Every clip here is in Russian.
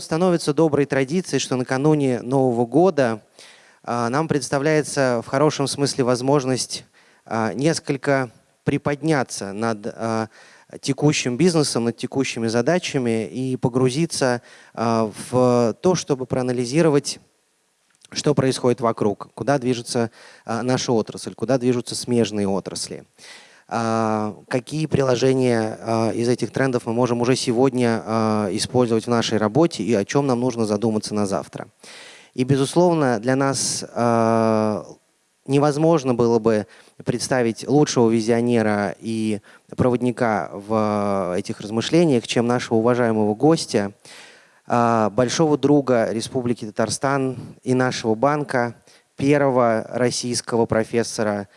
становится доброй традицией, что накануне Нового года а, нам представляется в хорошем смысле возможность а, несколько приподняться над а, текущим бизнесом, над текущими задачами и погрузиться в то, чтобы проанализировать что происходит вокруг, куда движется наша отрасль, куда движутся смежные отрасли. Какие приложения из этих трендов мы можем уже сегодня использовать в нашей работе и о чем нам нужно задуматься на завтра. И, безусловно, для нас невозможно было бы представить лучшего визионера и проводника в этих размышлениях, чем нашего уважаемого гостя, большого друга Республики Татарстан и нашего банка, первого российского профессора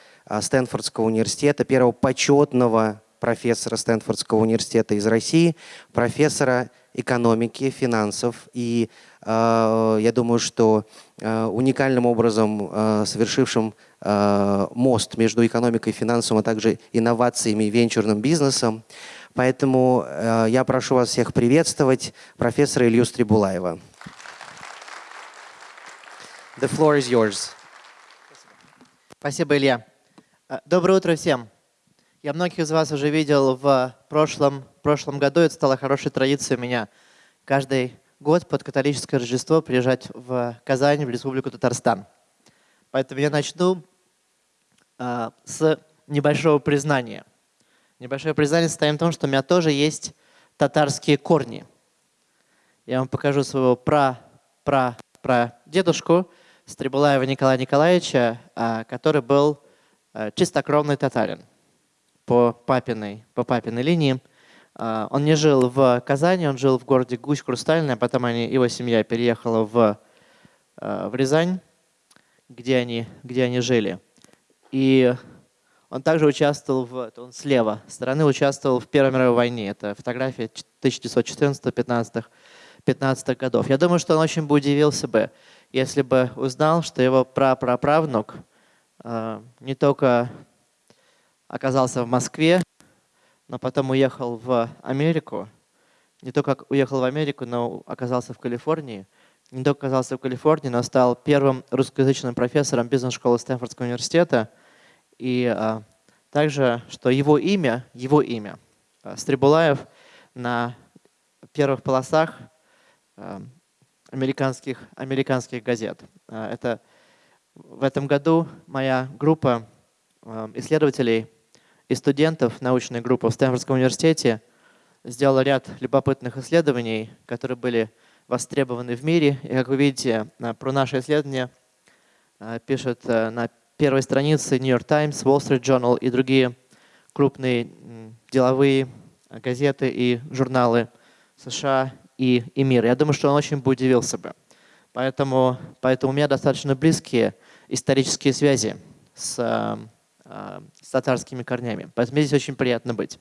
Стэнфордского университета, первого почетного профессора Стэнфордского университета из России, профессора экономики, финансов и а, я думаю, что а, уникальным образом а, совершившим мост между экономикой и финансом, а также инновациями и венчурным бизнесом. Поэтому я прошу вас всех приветствовать профессора Илью Стрибулаева. The floor is yours. Спасибо, Илья. Доброе утро всем. Я многих из вас уже видел в прошлом, прошлом году. Это стало хорошей традицией у меня каждый год под католическое Рождество приезжать в Казань, в Республику Татарстан. Поэтому я начну э, с небольшого признания. Небольшое признание состоит в том, что у меня тоже есть татарские корни. Я вам покажу своего пра, пра, пра дедушку Стрибулаева Николая Николаевича, э, который был чистокровный татарин по папиной, по папиной линии. А, он не жил в Казани, он жил в городе Гусь Хрустальная, потом они, его семья переехала в, а, в Рязань, где они, где они жили. И он также участвовал в, он слева стороны участвовал в Первой мировой войне. Это фотография 1914-15 15 годов. Я думаю, что он очень бы удивился бы, если бы узнал, что его прапраправнук э, не только оказался в Москве, но потом уехал в Америку. Не только уехал в Америку, но оказался в Калифорнии. Не только оказался в Калифорнии, но стал первым русскоязычным профессором бизнес-школы Стэнфордского университета. И а, также, что его имя, его имя, а, Стрибулаев, на первых полосах а, американских, американских газет. А, это в этом году моя группа а, исследователей и студентов научной группы в Стэнфордском университете сделала ряд любопытных исследований, которые были востребованы в мире. И, как вы видите, про наше исследование пишут э, на первой странице New York Times, Wall Street Journal и другие крупные деловые газеты и журналы США и, и мира. Я думаю, что он очень бы удивился бы. Поэтому, поэтому у меня достаточно близкие исторические связи с э, а, с татарскими корнями. Поэтому здесь очень приятно быть.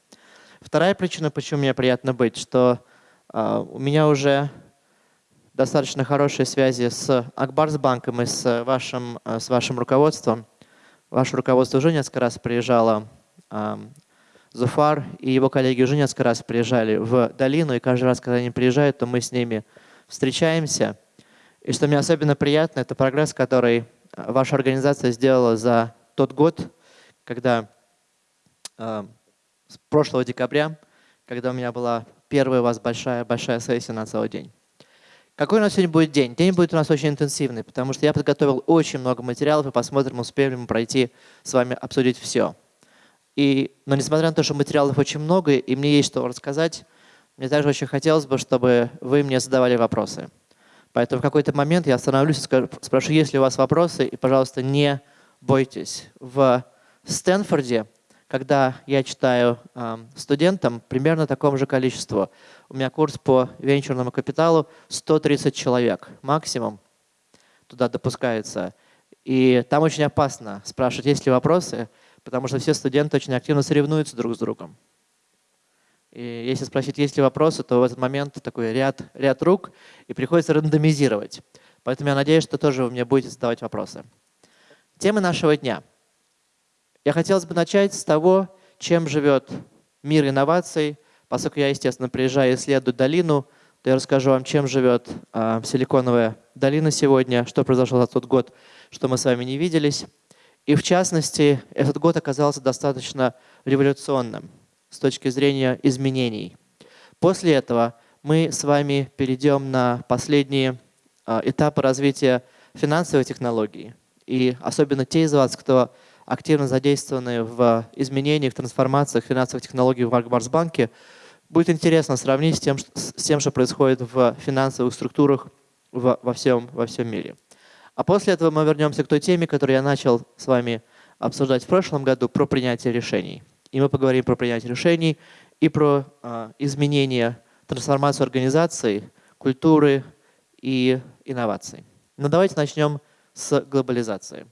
Вторая причина, почему мне приятно быть, что а, у меня уже достаточно хорошие связи с Акбарсбанком и с вашим, с вашим руководством. Ваше руководство уже несколько раз приезжало, Зуфар и его коллеги уже несколько раз приезжали в долину, и каждый раз, когда они приезжают, то мы с ними встречаемся. И что мне особенно приятно, это прогресс, который ваша организация сделала за тот год, когда э, с прошлого декабря, когда у меня была первая у вас большая-большая сессия на целый день. Какой у нас сегодня будет день? День будет у нас очень интенсивный, потому что я подготовил очень много материалов, и посмотрим, успеем ли мы пройти с вами обсудить все. И, но несмотря на то, что материалов очень много, и мне есть что рассказать, мне также очень хотелось бы, чтобы вы мне задавали вопросы. Поэтому в какой-то момент я остановлюсь и скажу, спрошу, есть ли у вас вопросы, и, пожалуйста, не бойтесь. В Стэнфорде, когда я читаю э, студентам, примерно такому же количеству. У меня курс по венчурному капиталу 130 человек максимум туда допускается. И там очень опасно спрашивать, есть ли вопросы, потому что все студенты очень активно соревнуются друг с другом. И если спросить, есть ли вопросы, то в этот момент такой ряд, ряд рук, и приходится рандомизировать. Поэтому я надеюсь, что тоже вы мне будете задавать вопросы. Темы нашего дня – я хотел бы начать с того, чем живет мир инноваций, поскольку я, естественно, приезжаю и исследую долину, то я расскажу вам, чем живет а, Силиконовая долина сегодня, что произошло за тот год, что мы с вами не виделись. И в частности, этот год оказался достаточно революционным с точки зрения изменений. После этого мы с вами перейдем на последние а, этапы развития финансовой технологии. И особенно те из вас, кто активно задействованы в изменениях, трансформациях финансовых технологий в Аркбарсбанке, будет интересно сравнить с тем, с тем, что происходит в финансовых структурах в, во, всем, во всем мире. А после этого мы вернемся к той теме, которую я начал с вами обсуждать в прошлом году, про принятие решений. И мы поговорим про принятие решений и про э, изменение, трансформацию организации, культуры и инноваций. Но давайте начнем с глобализации.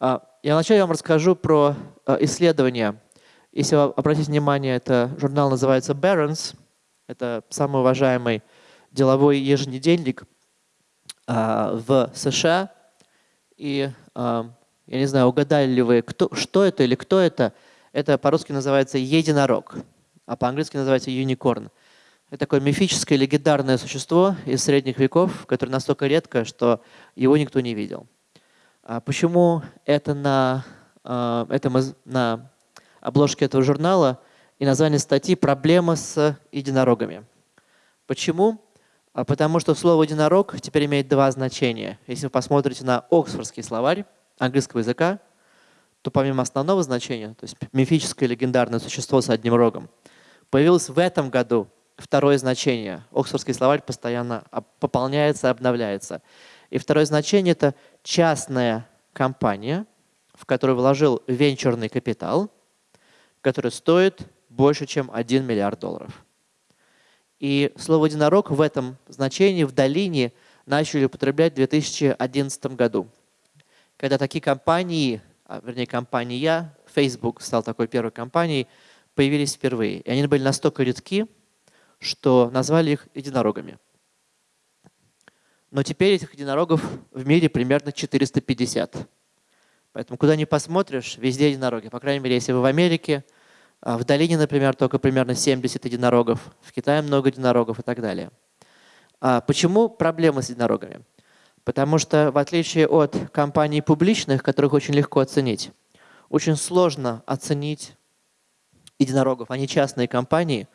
А, я вначале вам расскажу про а, исследования. Если вы обратите внимание, это журнал называется Barron's. Это самый уважаемый деловой еженедельник а, в США. И я не знаю, угадали ли вы, кто, что это или кто это. Это по-русски называется единорог, а по-английски называется unicorn. Это такое мифическое, легендарное существо из средних веков, которое настолько редко, что его никто не видел. А почему это на, а, это на обложке этого журнала и название статьи «Проблема с единорогами». Почему? А потому что слово «единорог» теперь имеет два значения. Если вы посмотрите на Оксфордский словарь английского языка, то помимо основного значения, то есть мифическое легендарное существо с одним рогом, появилось в этом году второе значение. Оксфордский словарь постоянно пополняется, обновляется. И второе значение – это частная компания, в которую вложил венчурный капитал, который стоит больше, чем 1 миллиард долларов. И слово «единорог» в этом значении в долине начали употреблять в 2011 году, когда такие компании, вернее компания, Facebook стал такой первой компанией, появились впервые. И они были настолько редки, что назвали их единорогами. Но теперь этих единорогов в мире примерно 450. Поэтому куда ни посмотришь, везде единороги. По крайней мере, если вы в Америке, а в долине, например, только примерно 70 единорогов, в Китае много единорогов и так далее. А почему проблемы с единорогами? Потому что в отличие от компаний публичных, которых очень легко оценить, очень сложно оценить единорогов. Они частные компании.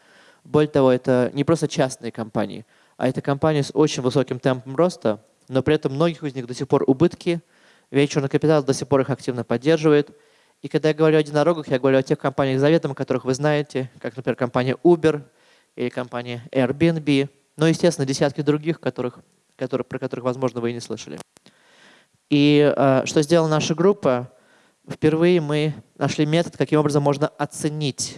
Более того, это не просто частные компании – а это компания с очень высоким темпом роста, но при этом многих из них до сих пор убытки, венчурный капитал до сих пор их активно поддерживает. И когда я говорю о единорогах, я говорю о тех компаниях заветом, которых вы знаете, как, например, компания Uber или компания Airbnb, но, естественно, десятки других, которых, которые, про которых, возможно, вы и не слышали. И э, что сделала наша группа? Впервые мы нашли метод, каким образом можно оценить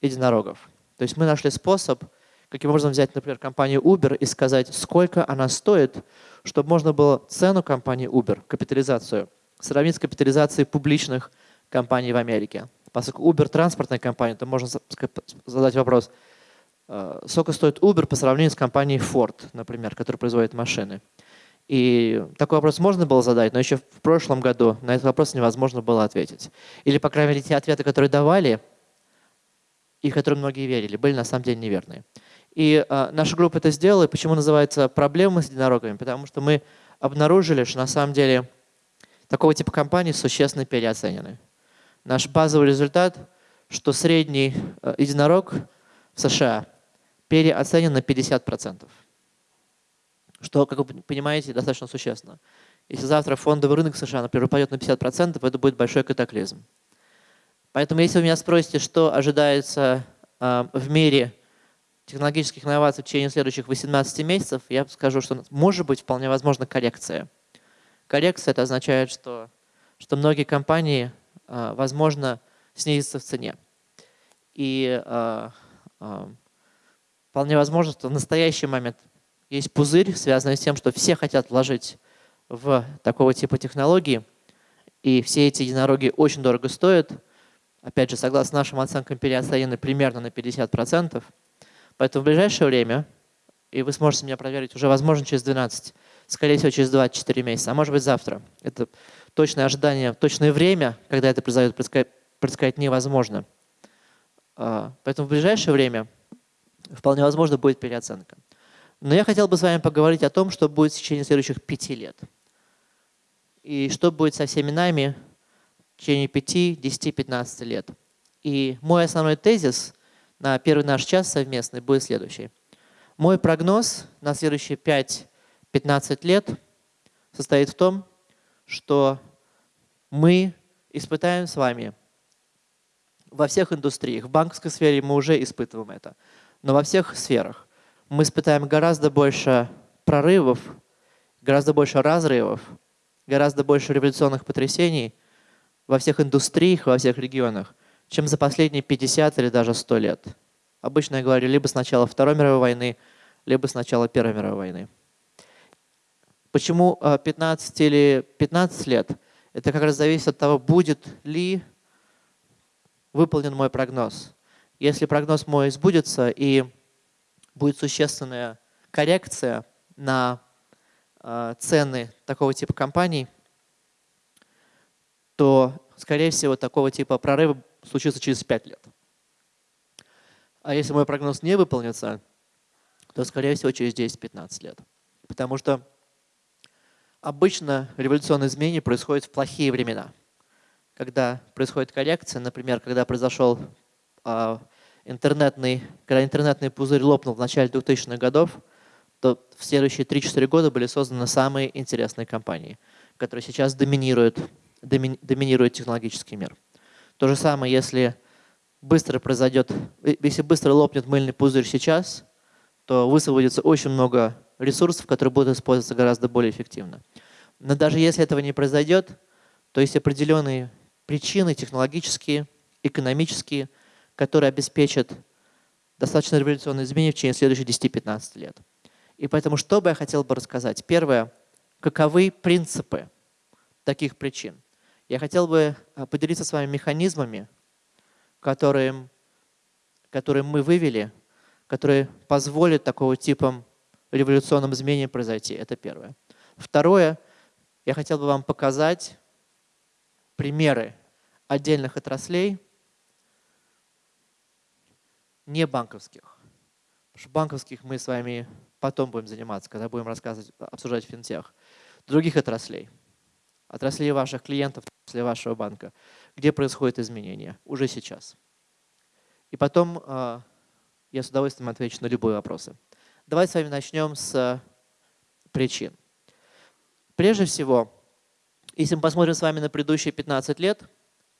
единорогов. То есть мы нашли способ – Каким образом взять, например, компанию Uber и сказать, сколько она стоит, чтобы можно было цену компании Uber, капитализацию, сравнить с капитализацией публичных компаний в Америке. Поскольку Uber транспортная компания, то можно задать вопрос, сколько стоит Uber по сравнению с компанией Ford, например, которая производит машины. И такой вопрос можно было задать, но еще в прошлом году на этот вопрос невозможно было ответить. Или, по крайней мере, те ответы, которые давали, и которые многие верили, были на самом деле неверные. И э, наша группа это сделала. И почему называется «Проблемы с единорогами»? Потому что мы обнаружили, что на самом деле такого типа компании существенно переоценены. Наш базовый результат, что средний э, единорог в США переоценен на 50%. Что, как вы понимаете, достаточно существенно. Если завтра фондовый рынок США, например, упадет на 50%, это будет большой катаклизм. Поэтому если вы меня спросите, что ожидается э, в мире технологических инноваций в течение следующих 18 месяцев, я скажу, что может быть вполне возможно коррекция. Коррекция это означает, что, что многие компании, а, возможно, снизятся в цене. И а, а, вполне возможно, что в настоящий момент есть пузырь, связанный с тем, что все хотят вложить в такого типа технологии, и все эти единороги очень дорого стоят. Опять же, согласно нашим оценкам, переоценены примерно на 50%. Поэтому в ближайшее время, и вы сможете меня проверить уже, возможно, через 12, скорее всего, через 24 месяца, а может быть завтра. Это точное ожидание, точное время, когда это произойдет, предсказать, предсказать невозможно. А, поэтому в ближайшее время вполне возможно будет переоценка. Но я хотел бы с вами поговорить о том, что будет в течение следующих пяти лет. И что будет со всеми нами в течение 5, 10, 15 лет. И мой основной тезис на первый наш час совместный будет следующий. Мой прогноз на следующие 5-15 лет состоит в том, что мы испытаем с вами во всех индустриях, в банковской сфере мы уже испытываем это, но во всех сферах мы испытаем гораздо больше прорывов, гораздо больше разрывов, гораздо больше революционных потрясений во всех индустриях, во всех регионах, чем за последние 50 или даже 100 лет. Обычно я говорю либо с начала Второй мировой войны, либо с начала Первой мировой войны. Почему 15 э, или 15 лет? Это как раз зависит от того, будет ли выполнен мой прогноз. Если прогноз мой сбудется и будет существенная коррекция на э, цены такого типа компаний, то, скорее всего, такого типа прорыва случится через 5 лет. А если мой прогноз не выполнится, то, скорее всего, через 10-15 лет. Потому что обычно революционные изменения происходят в плохие времена. Когда происходит коррекция, например, когда произошел интернетный, когда интернетный пузырь лопнул в начале 2000-х годов, то в следующие 3-4 года были созданы самые интересные компании, которые сейчас доминируют, доми, доминируют технологический мир. То же самое, если быстро произойдет, э, если быстро лопнет мыльный пузырь сейчас, то высвободится очень много ресурсов, которые будут использоваться гораздо более эффективно. Но даже если этого не произойдет, то есть определенные причины технологические, экономические, которые обеспечат достаточно революционные изменения в течение следующих 10-15 лет. И поэтому что бы я хотел бы рассказать? Первое, каковы принципы таких причин? Я хотел бы а, поделиться с вами механизмами, которые, которые мы вывели, которые позволят такого типа революционным изменениям произойти. Это первое. Второе, я хотел бы вам показать примеры отдельных отраслей, не банковских. Потому что банковских мы с вами потом будем заниматься, когда будем рассказывать, обсуждать финтех. Других отраслей, отраслей ваших клиентов, отраслей вашего банка, где происходят изменения уже сейчас. И потом э, я с удовольствием отвечу на любые вопросы. Давайте с вами начнем с причин. Прежде всего, если мы посмотрим с вами на предыдущие 15 лет,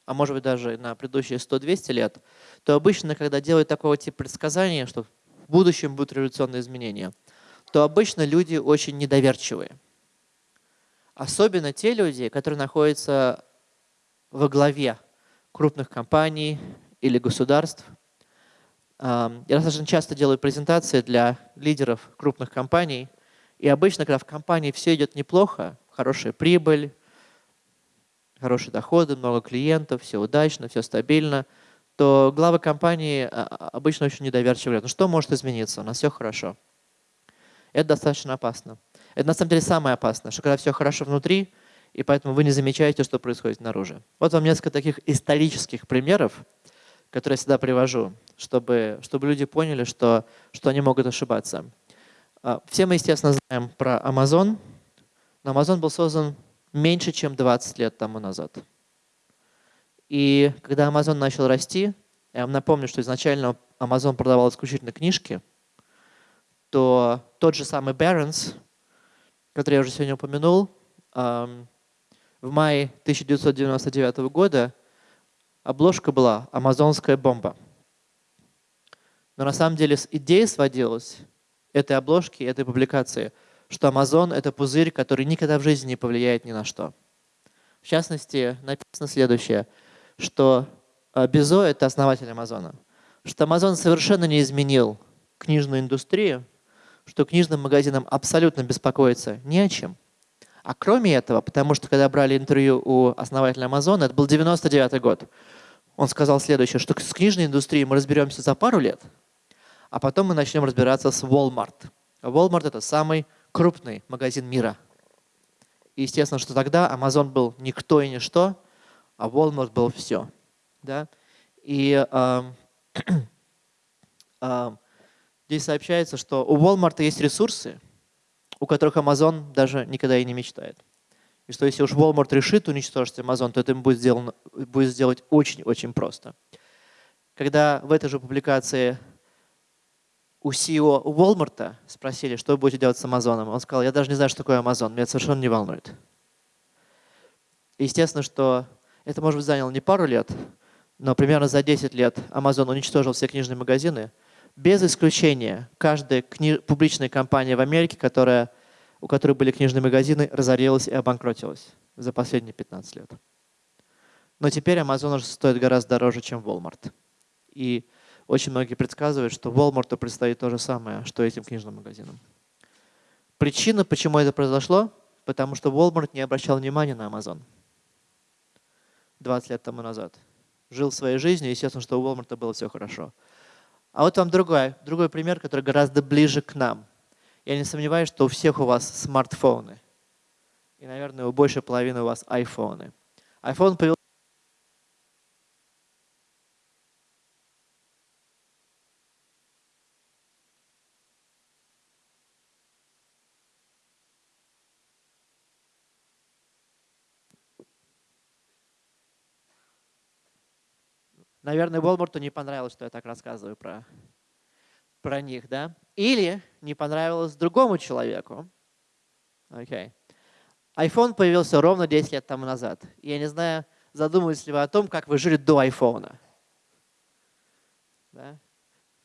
а может быть даже на предыдущие 100-200 лет, то обычно, когда делают такого типа предсказания, что в будущем будут революционные изменения, то обычно люди очень недоверчивые. Особенно те люди, которые находятся во главе крупных компаний или государств. Я достаточно часто делаю презентации для лидеров крупных компаний, и обычно, когда в компании все идет неплохо, хорошая прибыль, хорошие доходы, много клиентов, все удачно, все стабильно, то главы компании а, а, обычно очень недоверчивы. Ну что может измениться? У нас все хорошо. Это достаточно опасно. Это на самом деле самое опасное, что когда все хорошо внутри, и поэтому вы не замечаете, что происходит снаружи. Вот вам несколько таких исторических примеров, которые я всегда привожу, чтобы, чтобы люди поняли, что, что они могут ошибаться. А, все мы, естественно, знаем про Amazon. Но Amazon был создан меньше, чем 20 лет тому назад. И когда Amazon начал расти, я вам напомню, что изначально Amazon продавал исключительно книжки, то тот же самый Barron's, который я уже сегодня упомянул, в мае 1999 года обложка была «Амазонская бомба». Но на самом деле идея сводилась этой обложки, этой публикации – что Amazon – это пузырь, который никогда в жизни не повлияет ни на что. В частности, написано следующее, что э, Безо – это основатель Амазона, что Amazon совершенно не изменил книжную индустрию, что книжным магазинам абсолютно беспокоиться не о чем. А кроме этого, потому что когда брали интервью у основателя Амазона, это был 99 год, он сказал следующее, что с книжной индустрией мы разберемся за пару лет, а потом мы начнем разбираться с Walmart. Walmart – это самый крупный магазин мира. И естественно, что тогда Amazon был никто и ничто, а Walmart был все. Да? И э, э, Здесь сообщается, что у Walmart есть ресурсы, у которых Amazon даже никогда и не мечтает. И что если уж Walmart решит уничтожить Amazon, то это им будет, сделано, будет сделать очень-очень просто. Когда в этой же публикации у CEO Walmart спросили, что вы будете делать с Amazon, он сказал, я даже не знаю, что такое Amazon, меня это совершенно не волнует. Естественно, что это, может быть, заняло не пару лет, но примерно за 10 лет Amazon уничтожил все книжные магазины. Без исключения, каждая кни... публичная компания в Америке, которая, у которой были книжные магазины, разорилась и обанкротилась за последние 15 лет. Но теперь Amazon уже стоит гораздо дороже, чем Walmart. И очень многие предсказывают, что Walmart предстоит то же самое, что этим книжным магазинам. Причина, почему это произошло, потому что Walmart не обращал внимания на Amazon. 20 лет тому назад. Жил своей жизнью, естественно, что у Walmart было все хорошо. А вот вам другой, другой пример, который гораздо ближе к нам. Я не сомневаюсь, что у всех у вас смартфоны. И, наверное, у большей половины у вас айфоны. iPhone появился Наверное, Волмарту не понравилось, что я так рассказываю про, про них, да? Или не понравилось другому человеку. Окей. Okay. iPhone появился ровно 10 лет тому назад. Я не знаю, задумывались ли вы о том, как вы жили до iPhone. Да?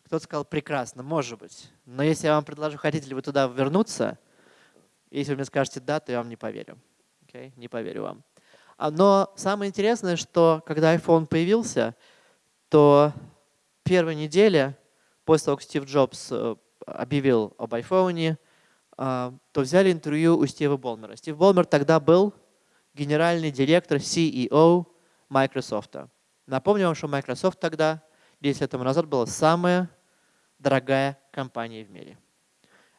Кто-то сказал, прекрасно, может быть. Но если я вам предложу, хотите ли вы туда вернуться, если вы мне скажете да, то я вам не поверю. Okay? Не поверю вам. А, но самое интересное, что когда iPhone появился, то первой неделе, после того, как Стив Джобс э, объявил об iPhone, а, то взяли интервью у Стива Болмера. Стив Болмер тогда был генеральный директор CEO Microsoft. Напомню вам, что Microsoft тогда, 10 лет тому назад, была самая дорогая компания в мире.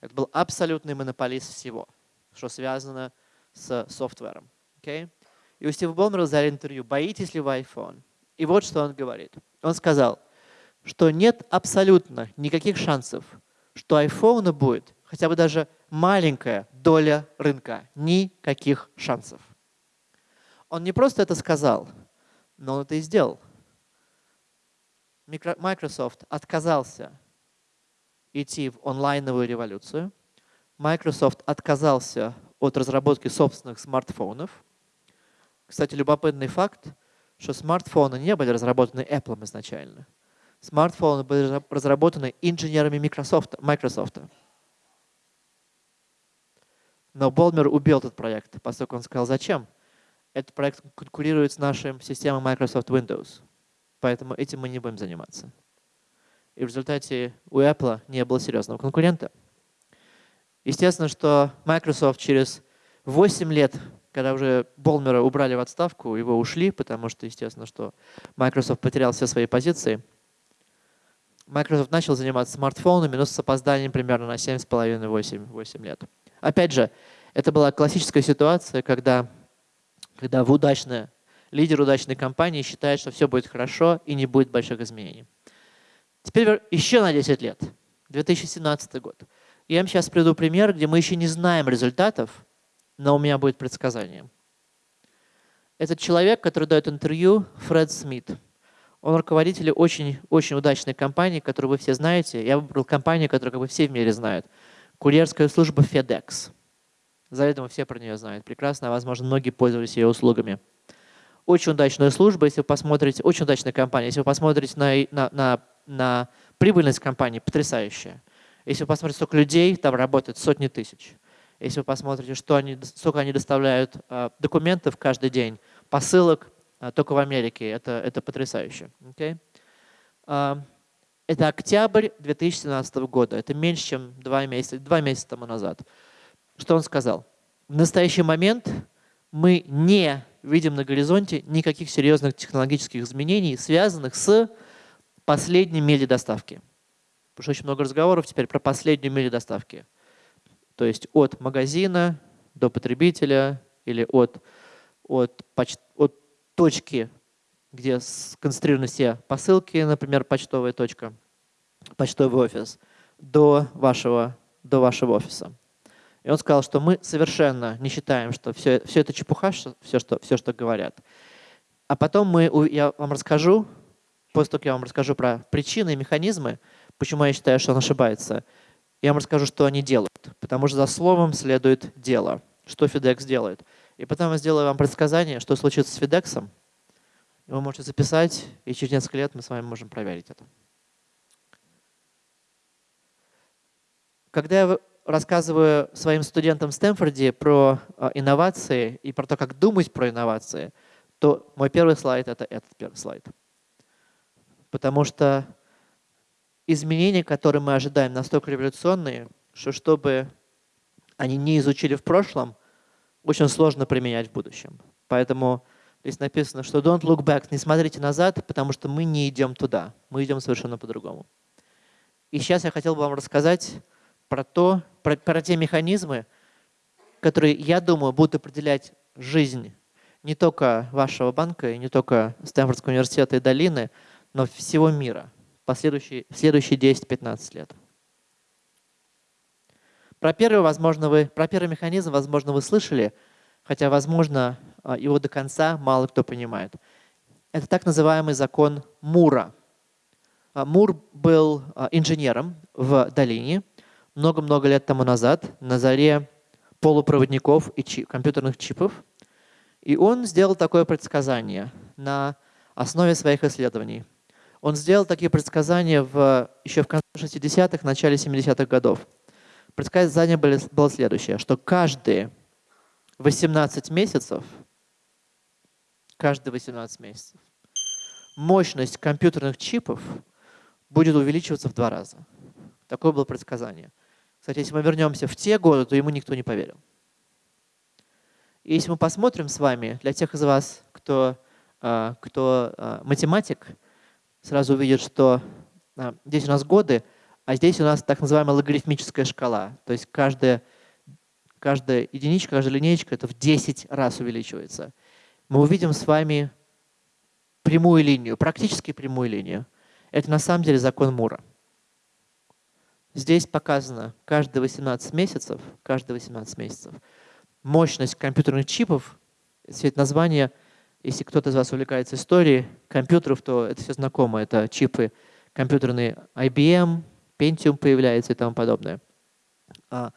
Это был абсолютный монополист всего, что связано с софтвером. Okay? И у Стива Болмера взяли интервью, боитесь ли вы iPhone? И вот что он говорит. Он сказал, что нет абсолютно никаких шансов, что iPhone будет хотя бы даже маленькая доля рынка. Никаких шансов. Он не просто это сказал, но он это и сделал. Microsoft отказался идти в онлайновую революцию. Microsoft отказался от разработки собственных смартфонов. Кстати, любопытный факт что смартфоны не были разработаны Apple изначально. Смартфоны были разработаны инженерами Microsoft. Microsoft. Но Болмер убил этот проект, поскольку он сказал, зачем? Этот проект конкурирует с нашей системой Microsoft Windows. Поэтому этим мы не будем заниматься. И в результате у Apple не было серьезного конкурента. Естественно, что Microsoft через 8 лет когда уже Болмера убрали в отставку, его ушли, потому что, естественно, что Microsoft потерял все свои позиции. Microsoft начал заниматься смартфонами, но с опозданием примерно на 7,5-8 лет. Опять же, это была классическая ситуация, когда, когда в удачное, лидер удачной компании считает, что все будет хорошо и не будет больших изменений. Теперь еще на 10 лет, 2017 год. Я вам сейчас приведу пример, где мы еще не знаем результатов, но у меня будет предсказание. Этот человек, который дает интервью, Фред Смит. Он руководитель очень, очень удачной компании, которую вы все знаете. Я выбрал компанию, которую как бы все в мире знают. Курьерская служба FedEx. Заведомо все про нее знают. Прекрасно, возможно, многие пользовались ее услугами. Очень удачная служба, если вы посмотрите, очень удачная компания. Если вы посмотрите на, на, на, на прибыльность компании, потрясающая. Если вы посмотрите, сколько людей там работает, сотни тысяч. Если вы посмотрите, что они, сколько они доставляют а, документов каждый день, посылок, а, только в Америке, это, это потрясающе. Okay? А, это октябрь 2017 года, это меньше, чем два месяца, два месяца тому назад. Что он сказал? В настоящий момент мы не видим на горизонте никаких серьезных технологических изменений, связанных с последней мили доставки. Потому что очень много разговоров теперь про последнюю милю доставки. То есть от магазина до потребителя или от, от, поч от точки, где сконцентрированы все посылки, например, почтовая точка, почтовый офис, до вашего, до вашего офиса. И он сказал, что мы совершенно не считаем, что все, все это чепуха, все что, все, что говорят. А потом мы, я вам расскажу, после того, как я вам расскажу про причины и механизмы, почему я считаю, что он ошибается, я вам расскажу, что они делают. Потому что за словом следует дело, что FedEx делает. И потом я сделаю вам предсказание, что случится с FedEx. Вы можете записать, и через несколько лет мы с вами можем проверить это. Когда я рассказываю своим студентам в Стэнфорде про а, инновации и про то, как думать про инновации, то мой первый слайд — это этот первый слайд. Потому что изменения, которые мы ожидаем, настолько революционные, что чтобы они не изучили в прошлом, очень сложно применять в будущем. Поэтому здесь написано, что don't look back, не смотрите назад, потому что мы не идем туда, мы идем совершенно по-другому. И сейчас я хотел бы вам рассказать про то, про, про те механизмы, которые, я думаю, будут определять жизнь не только вашего банка, и не только Стэнфордского университета и долины, но всего мира последующие, следующие 10-15 лет. Про первый, возможно, вы, про первый механизм, возможно, вы слышали, хотя, возможно, а, его до конца мало кто понимает. Это так называемый закон Мура. А, Мур был а, инженером в долине, много-много лет тому назад, на заре полупроводников и чип, компьютерных чипов. И он сделал такое предсказание на основе своих исследований. Он сделал такие предсказания в, еще в конце 60-х, начале 70-х годов. Предсказание было, было следующее, что каждые 18 месяцев, каждые 18 месяцев, мощность компьютерных чипов будет увеличиваться в два раза. Такое было предсказание. Кстати, если мы вернемся в те годы, то ему никто не поверил. И если мы посмотрим с вами, для тех из вас, кто, а, кто а, математик, сразу увидит, что а, здесь у нас годы, а здесь у нас так называемая логарифмическая шкала. То есть каждая, каждая единичка, каждая линеечка это в 10 раз увеличивается. Мы увидим с вами прямую линию, практически прямую линию. Это на самом деле закон Мура. Здесь показано каждые 18 месяцев, каждые 18 месяцев мощность компьютерных чипов, все это название, если кто-то из вас увлекается историей компьютеров, то это все знакомо. Это чипы компьютерные IBM, Pentium появляется и тому подобное. А,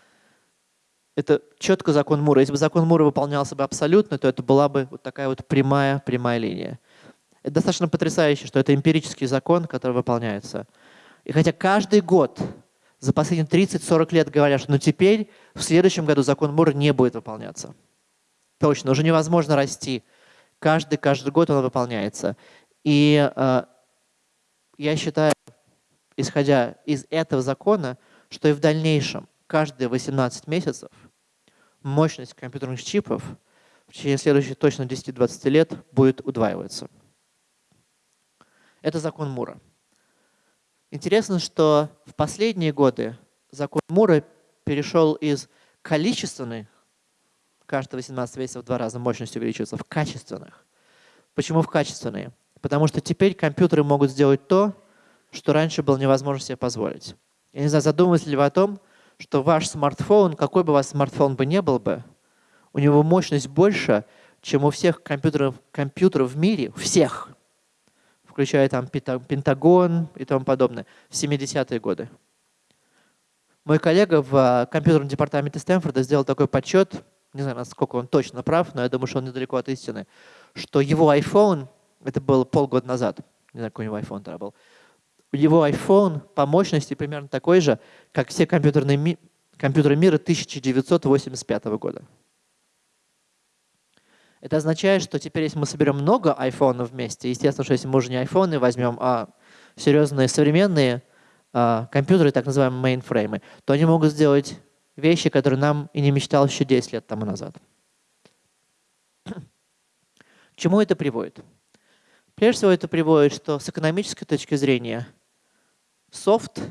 это четко закон Мура. Если бы закон Мура выполнялся бы абсолютно, то это была бы вот такая вот прямая, прямая линия. Это достаточно потрясающе, что это эмпирический закон, который выполняется. И хотя каждый год за последние 30-40 лет говорят, что ну теперь в следующем году закон Мура не будет выполняться. Точно, уже невозможно расти. Каждый, каждый год он выполняется. И э, я считаю, исходя из этого закона, что и в дальнейшем, каждые 18 месяцев, мощность компьютерных чипов в течение следующих точно 10-20 лет будет удваиваться. Это закон Мура. Интересно, что в последние годы закон Мура перешел из количественных, каждые 18 месяцев в два раза мощность увеличивается, в качественных. Почему в качественные? Потому что теперь компьютеры могут сделать то, что раньше было невозможно себе позволить. Я не знаю, задумывались ли вы о том, что ваш смартфон, какой бы у вас смартфон бы не был бы, у него мощность больше, чем у всех компьютеров, компьютеров в мире, всех, включая там Пентагон и тому подобное, в 70-е годы. Мой коллега в а, компьютерном департаменте Стэнфорда сделал такой подсчет, не знаю, насколько он точно прав, но я думаю, что он недалеко от истины, что его iPhone, это было полгода назад, не знаю, какой у него iPhone тогда был, его iPhone по мощности примерно такой же, как все компьютерные ми компьютеры мира 1985 года. Это означает, что теперь, если мы соберем много айфонов вместе, естественно, что если мы уже не айфоны возьмем, а серьезные современные а, компьютеры, так называемые мейнфреймы, то они могут сделать вещи, которые нам и не мечтал еще 10 лет тому назад. К чему это приводит? Прежде всего это приводит, что с экономической точки зрения софт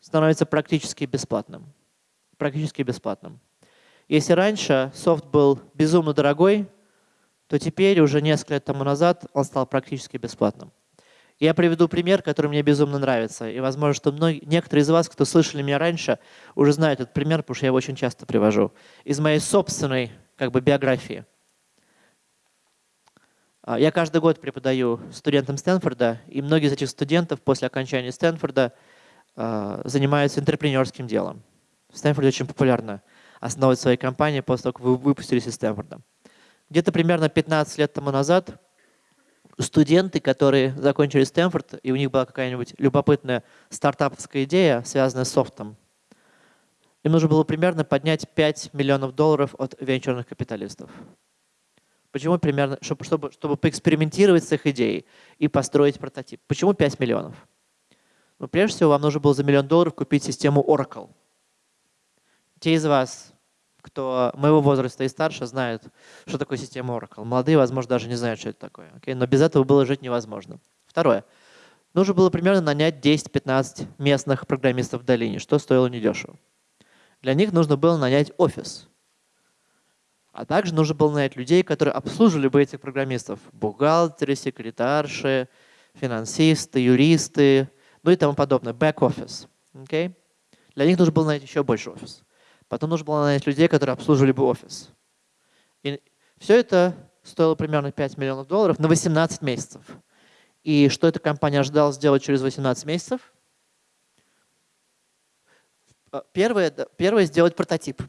становится практически бесплатным. Практически бесплатным. Если раньше софт был безумно дорогой, то теперь уже несколько лет тому назад он стал практически бесплатным. Я приведу пример, который мне безумно нравится. И возможно, что многие, некоторые из вас, кто слышали меня раньше, уже знают этот пример, потому что я его очень часто привожу. Из моей собственной как бы, биографии. А, я каждый год преподаю студентам Стэнфорда, и многие из этих студентов после окончания Стэнфорда а, занимаются интерпренерским делом. В Стэнфорде очень популярно основывать свои компании после того, как вы выпустились из Стэнфорда. Где-то примерно 15 лет тому назад студенты, которые закончили Стэнфорд, и у них была какая-нибудь любопытная стартаповская идея, связанная с софтом, им нужно было примерно поднять 5 миллионов долларов от венчурных капиталистов. Почему примерно? Чтобы, чтобы, чтобы поэкспериментировать с их идеей и построить прототип. Почему 5 миллионов? Ну, прежде всего, вам нужно было за миллион долларов купить систему Oracle. Те из вас, кто моего возраста и старше, знают, что такое система Oracle. Молодые, возможно, даже не знают, что это такое. Okay? Но без этого было жить невозможно. Второе. Нужно было примерно нанять 10-15 местных программистов в долине, что стоило недешево. Для них нужно было нанять офис. А также нужно было нанять людей, которые обслуживали бы этих программистов. Бухгалтеры, секретарши, финансисты, юристы, ну и тому подобное. Бэк-офис. Okay? Для них нужно было нанять еще больше офис. Потом нужно было нанять людей, которые обслуживали бы офис. И все это стоило примерно 5 миллионов долларов на 18 месяцев. И что эта компания ожидала сделать через 18 месяцев? Первое, первое – сделать прототип.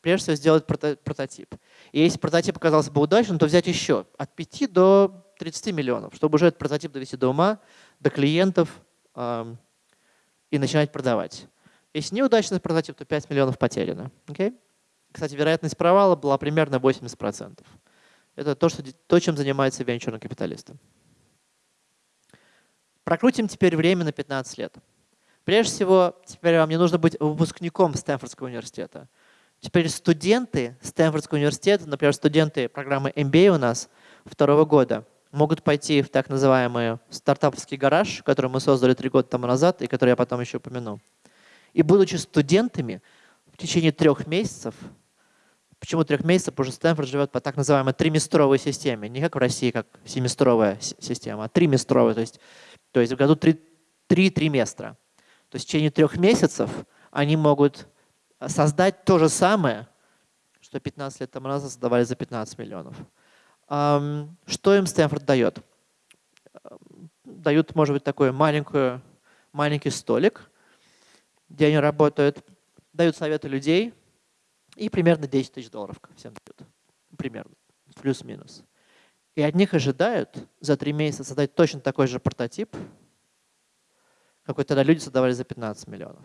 Прежде всего, сделать прото прототип. И если прототип оказался бы удачным, то взять еще от 5 до 30 миллионов, чтобы уже этот прототип довести до ума, до клиентов э, и начинать продавать. Если неудачный прототип, то 5 миллионов потеряно. Okay? Кстати, вероятность провала была примерно 80%. Это то, что, то чем занимаются венчурные капиталисты. Прокрутим теперь время на 15 лет. Прежде всего, теперь вам не нужно быть выпускником Стэнфордского университета. Теперь студенты Стэнфордского университета, например, студенты программы MBA у нас второго года, могут пойти в так называемый стартаповский гараж, который мы создали три года тому назад и который я потом еще упомяну. И будучи студентами в течение трех месяцев, почему трех месяцев, потому что Стэнфорд живет по так называемой триместровой системе, не как в России, как семестровая система, а триместровая, то есть, то есть в году три, три триместра. То есть в течение трех месяцев они могут создать то же самое, что 15 лет тому назад создавали за 15 миллионов. Что им Стэнфорд дает? Дают, может быть, такой маленькую, маленький столик, где они работают, дают советы людей и примерно 10 тысяч долларов всем дают. Примерно, плюс-минус. И от них ожидают за три месяца создать точно такой же прототип, какой тогда люди создавали за 15 миллионов.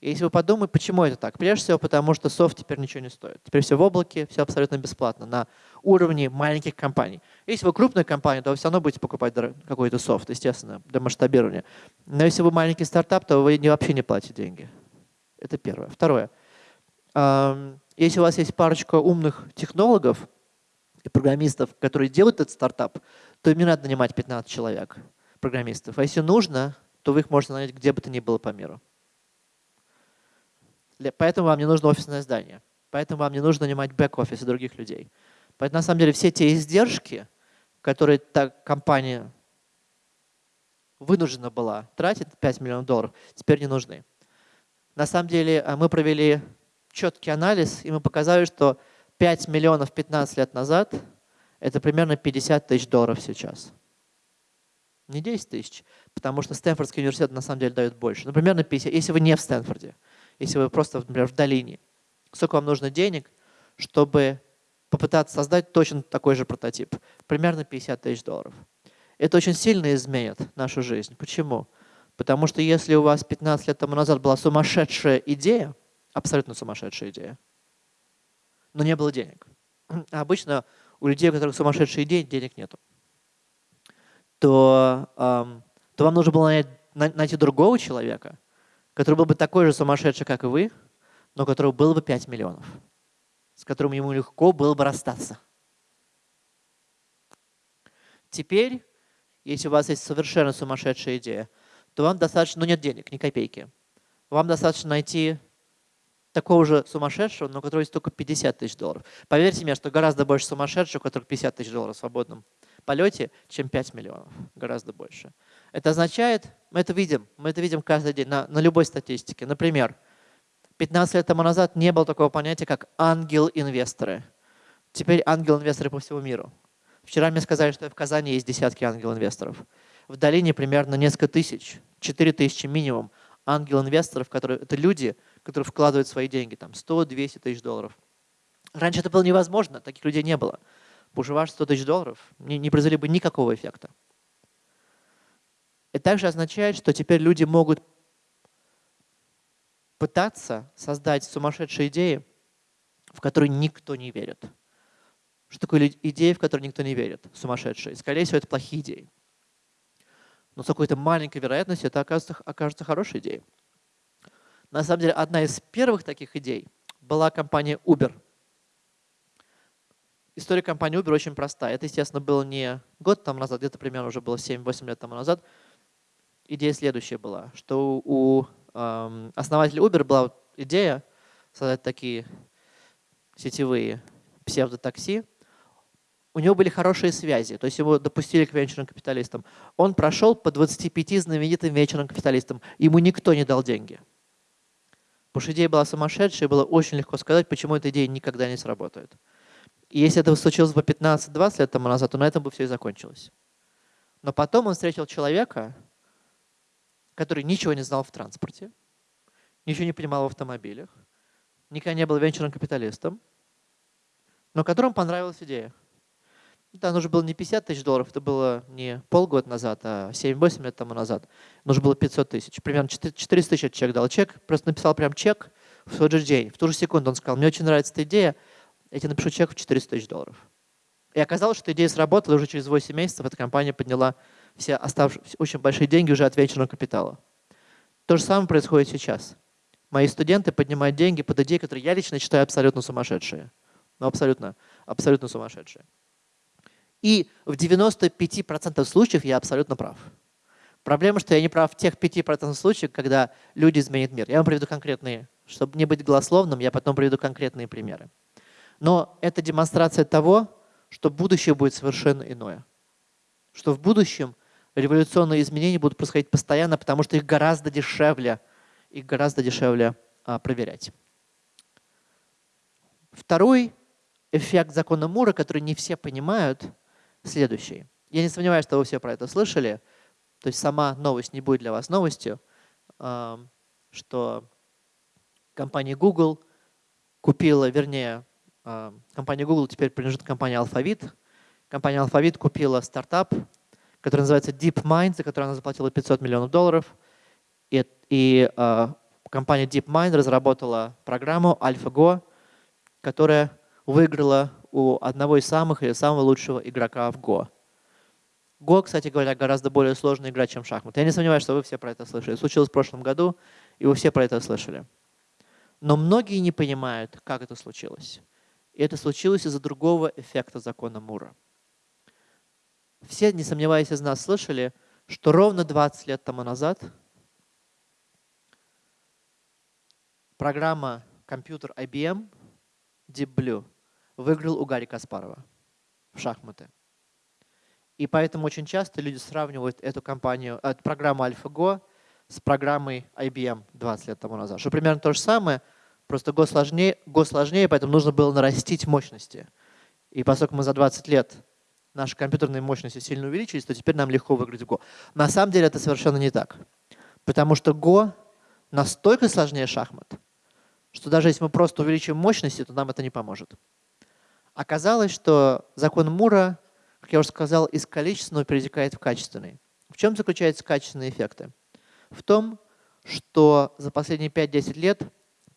И если вы подумаете, почему это так? Прежде всего, потому что софт теперь ничего не стоит. Теперь все в облаке, все абсолютно бесплатно, на уровне маленьких компаний. Если вы крупная компания, то вы все равно будете покупать какой-то софт, естественно, для масштабирования. Но если вы маленький стартап, то вы вообще не платите деньги. Это первое. Второе. Если у вас есть парочка умных технологов и программистов, которые делают этот стартап, то им не надо нанимать 15 человек, программистов. А если нужно, то вы их можете нанять где бы то ни было по миру. Поэтому вам не нужно офисное здание. Поэтому вам не нужно нанимать бэк-офис и других людей. Поэтому на самом деле все те издержки, которые та компания вынуждена была тратить, 5 миллионов долларов, теперь не нужны. На самом деле а, мы провели четкий анализ, и мы показали, что 5 миллионов 15 лет назад – это примерно 50 тысяч долларов сейчас. Не 10 тысяч, потому что Стэнфордский университет на самом деле дает больше. Например, на 50, если вы не в Стэнфорде если вы просто, например, в долине. Сколько вам нужно денег, чтобы попытаться создать точно такой же прототип? Примерно 50 тысяч долларов. Это очень сильно изменит нашу жизнь. Почему? Потому что если у вас 15 лет тому назад была сумасшедшая идея, абсолютно сумасшедшая идея, но не было денег. А обычно у людей, у которых сумасшедшие идеи, денег нету. То, эм, то вам нужно было найти, найти другого человека, который был бы такой же сумасшедший, как и вы, но у которого было бы 5 миллионов, с которым ему легко было бы расстаться. Теперь, если у вас есть совершенно сумасшедшая идея, то вам достаточно, ну нет денег, ни копейки. Вам достаточно найти такого же сумасшедшего, но у которого есть только 50 тысяч долларов. Поверьте мне, что гораздо больше сумасшедших, у которых 50 тысяч долларов в свободном полете, чем 5 миллионов, гораздо больше. Это означает, мы это видим, мы это видим каждый день на, на любой статистике. Например, 15 лет тому назад не было такого понятия, как ангел-инвесторы. Теперь ангел-инвесторы по всему миру. Вчера мне сказали, что в Казани есть десятки ангел-инвесторов. В долине примерно несколько тысяч, 4 тысячи минимум ангел-инвесторов, которые это люди, которые вкладывают свои деньги, там 100-200 тысяч долларов. Раньше это было невозможно, таких людей не было. Поживаш 100 тысяч долларов, не, не произвели бы никакого эффекта. Это также означает, что теперь люди могут пытаться создать сумасшедшие идеи, в которые никто не верит. Что такое идеи, в которые никто не верит? Сумасшедшие. Скорее всего, это плохие идеи. Но с какой-то маленькой вероятностью это окажется, окажется хорошей идеей. На самом деле, одна из первых таких идей была компания Uber. История компании Uber очень простая. Это, естественно, было не год там назад, где-то примерно уже было 7-8 лет тому назад. Идея следующая была, что у основателя Uber была идея создать такие сетевые псевдотакси, у него были хорошие связи, то есть его допустили к венчурным капиталистам. Он прошел по 25 знаменитым венчурным капиталистам, ему никто не дал деньги. Потому что идея была сумасшедшая, было очень легко сказать, почему эта идея никогда не сработает. И если это случилось бы 15-20 лет тому назад, то на этом бы все и закончилось. Но потом он встретил человека, который ничего не знал в транспорте, ничего не понимал в автомобилях, никогда не был венчурным капиталистом, но которому понравилась идея. Да, нужно было не 50 тысяч долларов, это было не полгода назад, а 7-8 лет тому назад. Нужно было 500 тысяч. Примерно 400 тысяч человек дал чек, просто написал прям чек в тот же день. В ту же секунду он сказал, мне очень нравится эта идея, я тебе напишу чек в 400 тысяч долларов. И оказалось, что идея сработала, и уже через 8 месяцев эта компания подняла все оставшиеся очень большие деньги уже от венчурного капитала. То же самое происходит сейчас. Мои студенты поднимают деньги под идеи, которые я лично считаю абсолютно сумасшедшие. Ну, абсолютно, абсолютно сумасшедшие. И в 95% случаев я абсолютно прав. Проблема, что я не прав в тех 5% случаев, когда люди изменят мир. Я вам приведу конкретные, чтобы не быть голословным, я потом приведу конкретные примеры. Но это демонстрация того, что будущее будет совершенно иное. Что в будущем революционные изменения будут происходить постоянно, потому что их гораздо дешевле, их гораздо дешевле а, проверять. Второй эффект закона Мура, который не все понимают – следующий. Я не сомневаюсь, что вы все про это слышали. То есть сама новость не будет для вас новостью, что компания Google купила, вернее, компания Google теперь принадлежит компании Alphabet. Компания Alphabet купила стартап, который называется DeepMind, за который она заплатила 500 миллионов долларов. И, и компания DeepMind разработала программу AlphaGo, которая выиграла у одного из самых или самого лучшего игрока в Go. Go, кстати говоря, гораздо более сложная игра, чем шахматы. Я не сомневаюсь, что вы все про это слышали. Случилось в прошлом году, и вы все про это слышали. Но многие не понимают, как это случилось. И это случилось из-за другого эффекта закона Мура. Все, не сомневаясь, из нас слышали, что ровно 20 лет тому назад программа компьютер IBM Deep Blue выиграл у Гарри Каспарова в шахматы. И поэтому очень часто люди сравнивают эту компанию, эту программу AlphaGo с программой IBM 20 лет тому назад. Что примерно то же самое, просто Go сложнее, Go сложнее, поэтому нужно было нарастить мощности. И поскольку мы за 20 лет наши компьютерные мощности сильно увеличились, то теперь нам легко выиграть Go. На самом деле это совершенно не так. Потому что Go настолько сложнее шахмат, что даже если мы просто увеличим мощности, то нам это не поможет. Оказалось, что закон Мура, как я уже сказал, из количественного перетекает в качественный. В чем заключаются качественные эффекты? В том, что за последние 5-10 лет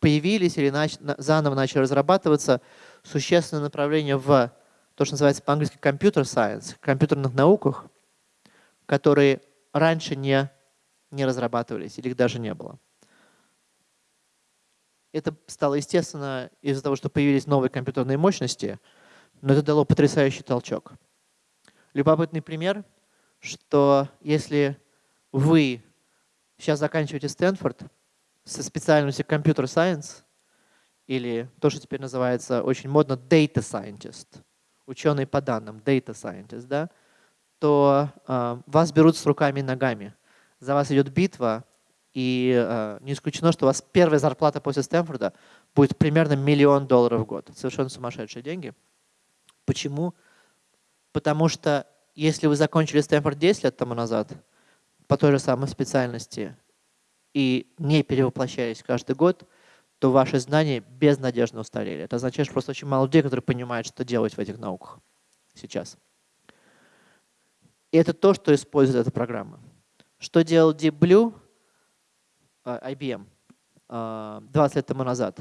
появились или нач заново начали разрабатываться существенные направления в то, что называется по-английски computer science, компьютерных науках, которые раньше не, не разрабатывались или их даже не было. Это стало естественно из-за того, что появились новые компьютерные мощности, но это дало потрясающий толчок. Любопытный пример, что если вы сейчас заканчиваете Стэнфорд со специальностью Computer Science, или то, что теперь называется очень модно Data Scientist, ученый по данным, Data Scientist, да, то э, вас берут с руками и ногами. За вас идет битва, и э, не исключено, что у вас первая зарплата после Стэнфорда будет примерно миллион долларов в год. Совершенно сумасшедшие деньги. Почему? Потому что если вы закончили Стэнфорд 10 лет тому назад по той же самой специальности и не перевоплощались каждый год, то ваши знания безнадежно устарели. Это означает, что просто очень мало людей, которые понимают, что делать в этих науках сейчас. И это то, что использует эта программа. Что делал Deep Blue, а, IBM, 20 а, лет тому назад?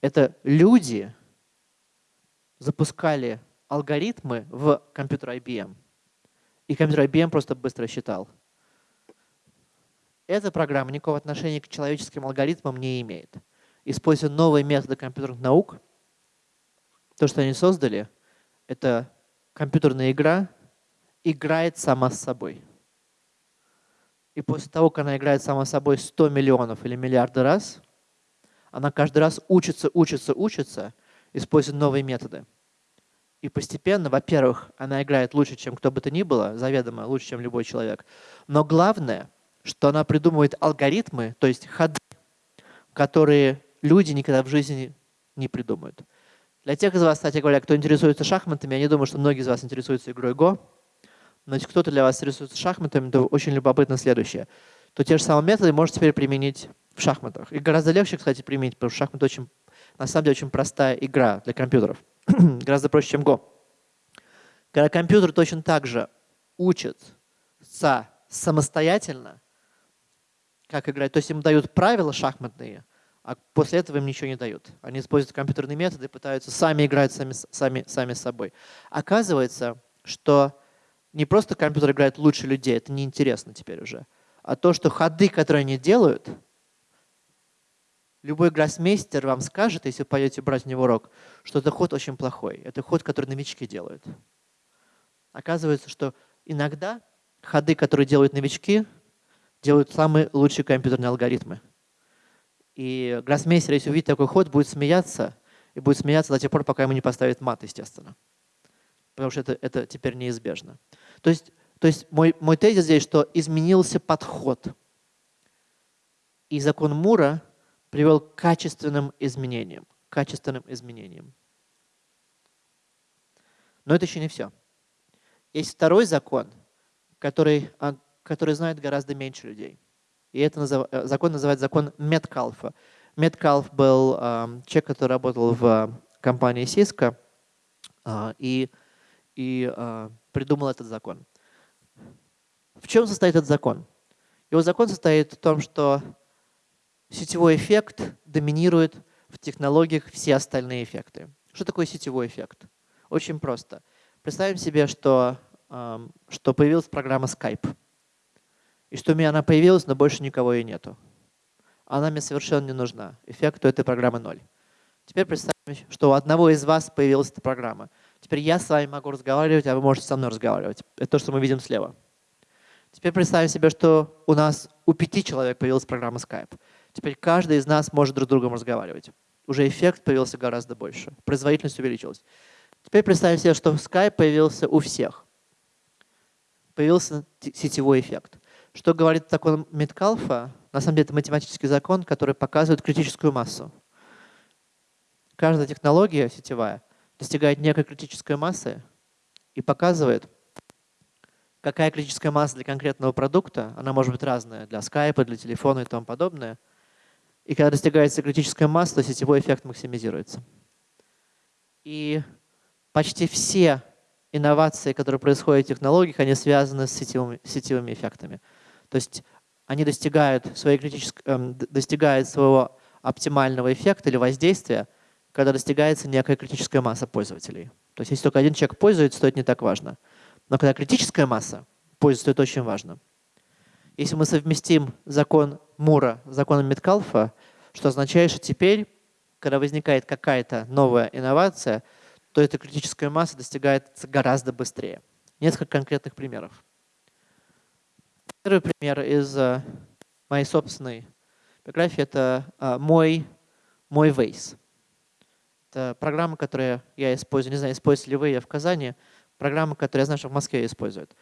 Это люди запускали алгоритмы в компьютер IBM, и компьютер IBM просто быстро считал. Эта программа никакого отношения к человеческим алгоритмам не имеет используя новые методы компьютерных наук, то, что они создали, это компьютерная игра играет сама с собой. И после того, как она играет сама с собой 100 миллионов или миллиарды раз, она каждый раз учится, учится, учится, используя новые методы. И постепенно, во-первых, она играет лучше, чем кто бы то ни было, заведомо лучше, чем любой человек. Но главное, что она придумывает алгоритмы, то есть ходы, которые люди никогда в жизни не придумают. Для тех из вас, кстати говоря, кто интересуется шахматами, я не думаю, что многие из вас интересуются игрой Go, но если кто-то для вас интересуется шахматами, то очень любопытно следующее. То те же самые методы можно теперь применить в шахматах. И гораздо легче, кстати, применить, потому что шахматы очень, на самом деле очень простая игра для компьютеров. гораздо проще, чем Go. Когда компьютер точно так же учится самостоятельно, как играть, то есть им дают правила шахматные, а после этого им ничего не дают. Они используют компьютерные методы, пытаются сами играть сами, сами, сами с собой. Оказывается, что не просто компьютер играет лучше людей, это неинтересно теперь уже, а то, что ходы, которые они делают, любой гроссмейстер вам скажет, если вы пойдете брать у него урок, что это ход очень плохой. Это ход, который новички делают. Оказывается, что иногда ходы, которые делают новички, делают самые лучшие компьютерные алгоритмы. И гроссмейстер, если увидит такой ход, будет смеяться, и будет смеяться до тех пор, пока ему не поставит мат, естественно. Потому что это, это теперь неизбежно. То есть, то есть мой, мой тезис здесь, что изменился подход. И закон Мура привел к качественным изменениям. Качественным изменениям. Но это еще не все. Есть второй закон, который, а, который знает гораздо меньше людей – и это назыв... Э, закон называется закон Меткалфа. Меткалф был э, человек, который работал в компании Cisco э, и, и э, придумал этот закон. В чем состоит этот закон? Его закон состоит в том, что сетевой эффект доминирует в технологиях все остальные эффекты. Что такое сетевой эффект? Очень просто. Представим себе, что, э, что появилась программа Skype. И что у меня она появилась, но больше никого и нету. Она мне совершенно не нужна. Эффект у этой программы ноль. Теперь представим, что у одного из вас появилась эта программа. Теперь я с вами могу разговаривать, а вы можете со мной разговаривать. Это то, что мы видим слева. Теперь представим себе, что у нас у пяти человек появилась программа Skype. Теперь каждый из нас может друг с другом разговаривать. Уже эффект появился гораздо больше. Производительность увеличилась. Теперь представим себе, что Skype появился у всех. Появился сетевой эффект. Что говорит закон Меткалфа? На самом деле это математический закон, который показывает критическую массу. Каждая технология сетевая достигает некой критической массы и показывает, какая критическая масса для конкретного продукта, она может быть разная, для скайпа, для телефона и тому подобное. И когда достигается критическая масса, то сетевой эффект максимизируется. И почти все инновации, которые происходят в технологиях, они связаны с сетевыми, сетевыми эффектами. То есть они достигают, своей критической, эм, достигают своего оптимального эффекта или воздействия, когда достигается некая критическая масса пользователей. То есть если только один человек пользуется, то это не так важно. Но когда критическая масса пользуется, то это очень важно. Если мы совместим закон Мура с законом Меткалфа, что означает, что теперь, когда возникает какая-то новая инновация, то эта критическая масса достигается гораздо быстрее. Несколько конкретных примеров. Первый пример из э, моей собственной биографии – это э, мой, мой Waze. Это программа, которую я использую, не знаю, используете ли вы ее в Казани. программа, которую я знаю, что в Москве используют.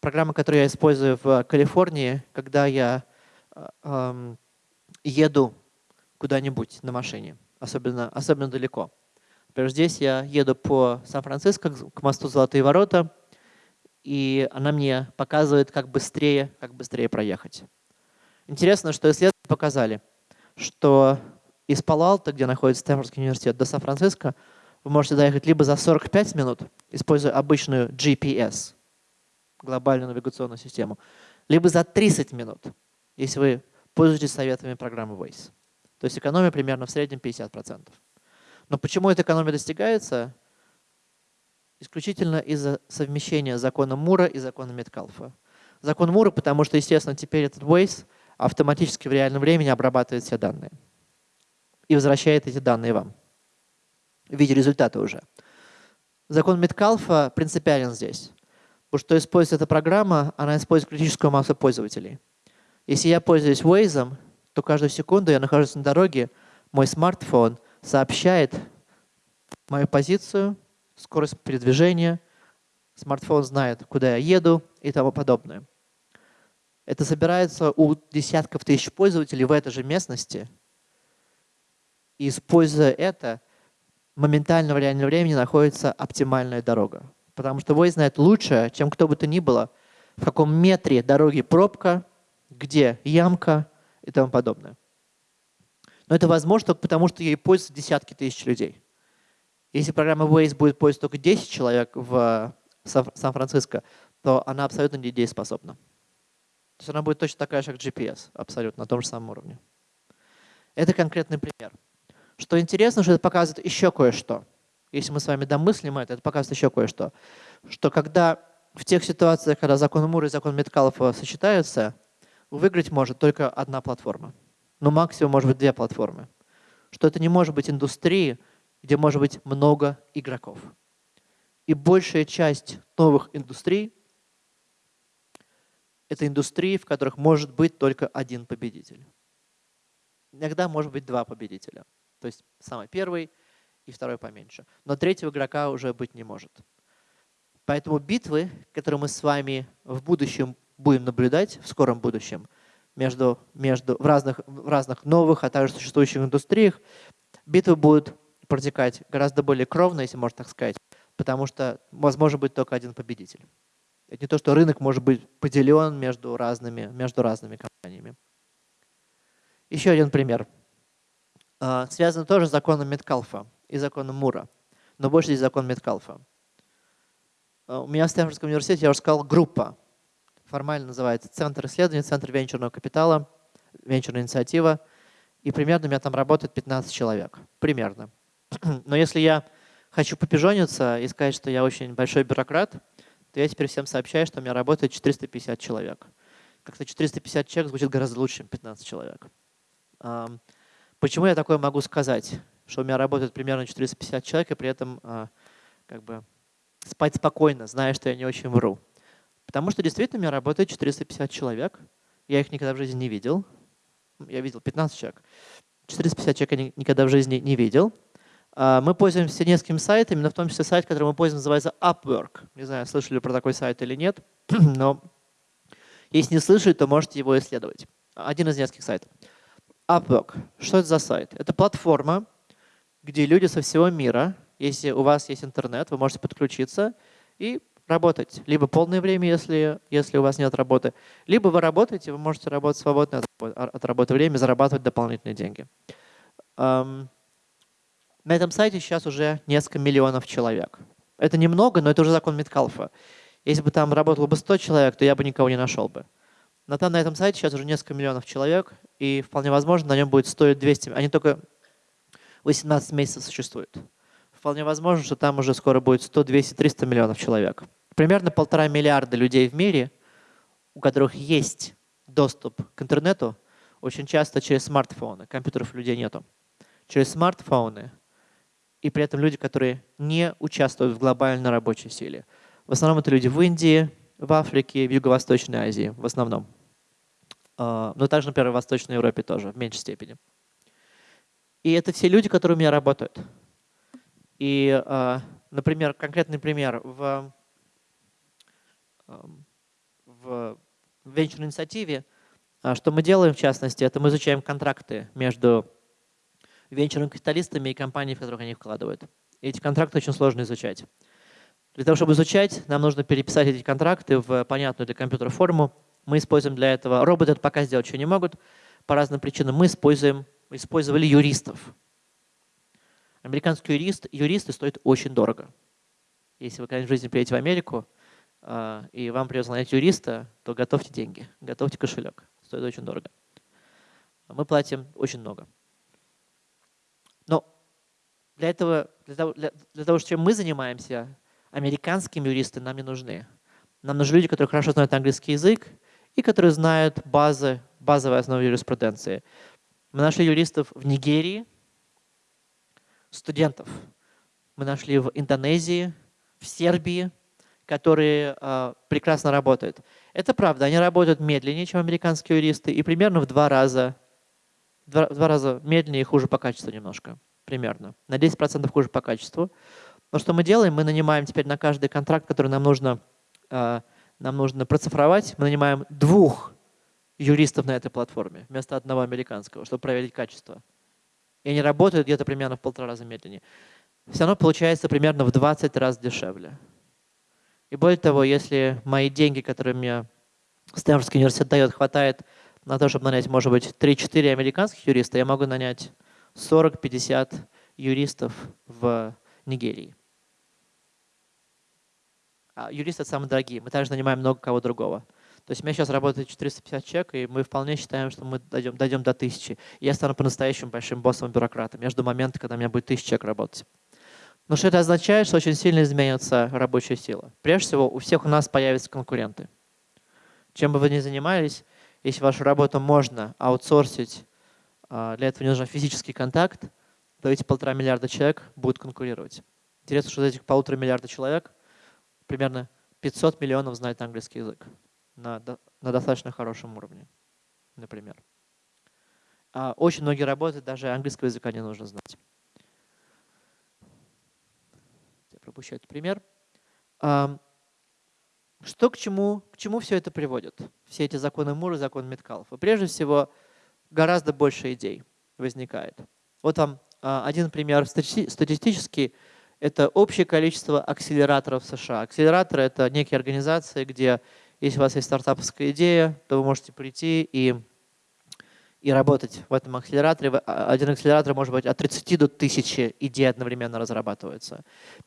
Программа, которую я использую в Калифорнии, когда я э, еду куда-нибудь на машине, особенно, особенно далеко. Например, здесь я еду по Сан-Франциско к мосту Золотые ворота, и она мне показывает, как быстрее, как быстрее проехать. Интересно, что исследования показали, что из Пало-Алто, где находится Стэнфордский университет, до Сан-Франциско вы можете доехать либо за 45 минут, используя обычную GPS, глобальную навигационную систему, либо за 30 минут, если вы пользуетесь советами программы Waze. То есть экономия примерно в среднем 50%. Но почему эта экономия достигается? Исключительно из-за совмещения закона Мура и закона Меткалфа. Закон Мура, потому что, естественно, теперь этот Waze автоматически в реальном времени обрабатывает все данные и возвращает эти данные вам в виде результата уже. Закон Меткалфа принципиален здесь. Потому что используется эта программа, она использует критическую массу пользователей. Если я пользуюсь Waze, то каждую секунду я нахожусь на дороге, мой смартфон сообщает мою позицию, скорость передвижения, смартфон знает, куда я еду и тому подобное. Это собирается у десятков тысяч пользователей в этой же местности. И используя это, моментально в реальном времени находится оптимальная дорога. Потому что Waze знает лучше, чем кто бы то ни было, в каком метре дороги пробка, где ямка и тому подобное. Но это возможно потому, что ей пользуются десятки тысяч людей. Если программа Waze будет пользоваться только 10 человек в Сан-Франциско, то она абсолютно недееспособна. То есть она будет точно такая же, как GPS, абсолютно на том же самом уровне. Это конкретный пример. Что интересно, что это показывает еще кое-что. Если мы с вами домыслим это, это показывает еще кое-что. Что когда в тех ситуациях, когда закон Мура и закон Меткалфа сочетаются, выиграть может только одна платформа. Ну, максимум может быть две платформы. Что это не может быть индустрии, где может быть много игроков. И большая часть новых индустрий – это индустрии, в которых может быть только один победитель. Иногда может быть два победителя. То есть самый первый и второй поменьше. Но третьего игрока уже быть не может. Поэтому битвы, которые мы с вами в будущем будем наблюдать, в скором будущем, между, между, в, разных, в разных новых, а также существующих индустриях, битвы будут протекать гораздо более кровно, если можно так сказать, потому что возможно быть только один победитель. Это не то, что рынок может быть поделен между разными, между разными компаниями. Еще один пример. А, связан тоже с законом Меткалфа и законом Мура, но больше здесь закон Меткалфа. А, у меня в Стэнфордском университете, я уже сказал, группа. Формально называется Центр исследований, Центр венчурного капитала, венчурная инициатива. И примерно у меня там работает 15 человек. Примерно. Но если я хочу попижониться и сказать, что я очень большой бюрократ, то я теперь всем сообщаю, что у меня работает 450 человек. Как-то 450 человек звучит гораздо лучше, чем 15 человек. Почему я такое могу сказать? Что у меня работает примерно 450 человек, и при этом а, как бы спать спокойно, зная, что я не очень вру. Потому что действительно у меня работает 450 человек. Я их никогда в жизни не видел. Я видел 15 человек. 450 человек я никогда в жизни не видел. А, мы пользуемся несколькими сайтами, но в том числе сайт, который мы пользуемся, называется Upwork. Не знаю, слышали про такой сайт или нет, но если не слышали, то можете его исследовать. Один из нескольких сайтов. Upwork. Что это за сайт? Это платформа, где люди со всего мира, если у вас есть интернет, вы можете подключиться и работать. Либо полное время, если, если у вас нет работы, либо вы работаете, вы можете работать свободно от, от работы время, зарабатывать дополнительные деньги. На этом сайте сейчас уже несколько миллионов человек. Это немного, но это уже закон Миткалфа. Если бы там работало бы 100 человек, то я бы никого не нашел бы. Но там на этом сайте сейчас уже несколько миллионов человек, и вполне возможно, на нем будет стоить 200. Они только 18 месяцев существуют. Вполне возможно, что там уже скоро будет 100, 200, 300 миллионов человек. Примерно полтора миллиарда людей в мире, у которых есть доступ к интернету, очень часто через смартфоны. Компьютеров людей нету. Через смартфоны и при этом люди, которые не участвуют в глобальной рабочей силе. В основном это люди в Индии, в Африке, в Юго-Восточной Азии, в основном. А, но также, например, в Восточной Европе тоже, в меньшей степени. И это все люди, которые у меня работают. И, а, например, конкретный пример. В в венчурной инициативе. Что мы делаем, в частности, это мы изучаем контракты между венчурными капиталистами и компаниями, в которых они вкладывают. И эти контракты очень сложно изучать. Для того, чтобы изучать, нам нужно переписать эти контракты в понятную для компьютера форму. Мы используем для этого, роботы это пока сделать еще не могут, по разным причинам. Мы используем, использовали юристов. Американский юрист, юристы стоят очень дорого. Если вы когда-нибудь в жизни приедете в Америку, а, и вам придется нанять юриста, то готовьте деньги, готовьте кошелек. Стоит очень дорого. Мы платим очень много. Для этого, для того, для, для того, чем мы занимаемся, американские юристы нам не нужны. Нам нужны люди, которые хорошо знают английский язык и которые знают базы, базовые основы юриспруденции. Мы нашли юристов в Нигерии, студентов. Мы нашли в Индонезии, в Сербии, которые э, прекрасно работают. Это правда, они работают медленнее, чем американские юристы, и примерно в два раза, два, в два раза медленнее и хуже по качеству немножко, примерно. На 10% хуже по качеству. Но что мы делаем? Мы нанимаем теперь на каждый контракт, который нам нужно, э, нам нужно процифровать, мы нанимаем двух юристов на этой платформе вместо одного американского, чтобы проверить качество. И они работают где-то примерно в полтора раза медленнее. Все равно получается примерно в 20 раз дешевле. И более того, если мои деньги, которые мне Стэнфордский университет дает, хватает на то, чтобы нанять, может быть, 3-4 американских юриста, я могу нанять 40-50 юристов в Нигерии. А юристы самые дорогие. Мы также нанимаем много кого другого. То есть у меня сейчас работает 450 человек, и мы вполне считаем, что мы дойдем, дойдем до 1000. И я стану по-настоящему большим боссом-бюрократом. Я жду момента, когда у меня будет 1000 человек работать. Но что это означает, что очень сильно изменится рабочая сила. Прежде всего, у всех у нас появятся конкуренты. Чем бы вы ни занимались, если вашу работу можно аутсорсить, для этого не нужен физический контакт, то эти полтора миллиарда человек будут конкурировать. Интересно, что из этих полутора миллиарда человек примерно 500 миллионов знают английский язык на, на достаточно хорошем уровне, например. А очень многие работы даже английского языка не нужно знать. пропущу этот пример. Что к чему, к чему все это приводит? Все эти законы Мура, закон Меткалов. И прежде всего, гораздо больше идей возникает. Вот вам а, один пример статистический. Это общее количество акселераторов США. Акселераторы — это некие организации, где если у вас есть стартаповская идея, то вы можете прийти и и работать в этом акселераторе. А, один акселератор может быть от 30 до 1000 идей одновременно разрабатывается.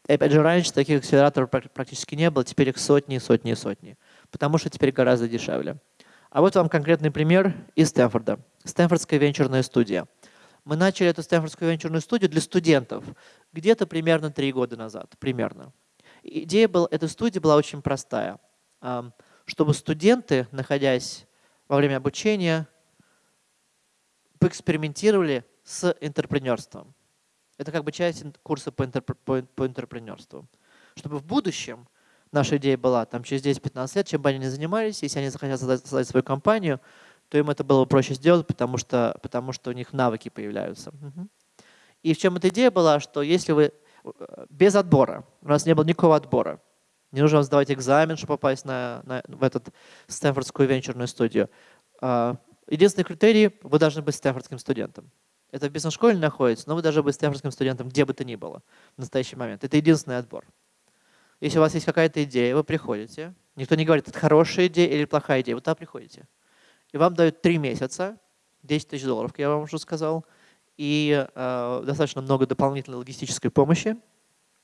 И опять же, раньше таких акселераторов практически не было, теперь их сотни, сотни, сотни, потому что теперь гораздо дешевле. А вот вам конкретный пример из Стэнфорда. Стэнфордская венчурная студия. Мы начали эту Стэнфордскую венчурную студию для студентов где-то примерно три года назад. Примерно. Идея была, этой студии была очень простая. Чтобы студенты, находясь во время обучения, поэкспериментировали с интерпренерством. Это как бы часть курса по, интерп по, интерпренерству. Чтобы в будущем наша идея была, там через 10-15 лет, чем бы они ни занимались, если они захотят создать, создать свою компанию, то им это было бы проще сделать, потому что, потому что у них навыки появляются. И в чем эта идея была, что если вы э, без отбора, у нас не было никакого отбора, не нужно сдавать экзамен, чтобы попасть на, на, в эту Стэнфордскую венчурную студию. А, Единственный критерий – вы должны быть стэнфордским студентом. Это в бизнес-школе находится, но вы должны быть стэнфордским студентом где бы то ни было в настоящий момент. Это единственный отбор. Если у вас есть какая-то идея, вы приходите, никто не говорит, это хорошая идея или плохая идея, вы туда приходите. И вам дают три месяца, 10 тысяч долларов, я вам уже сказал, и э, достаточно много дополнительной логистической помощи.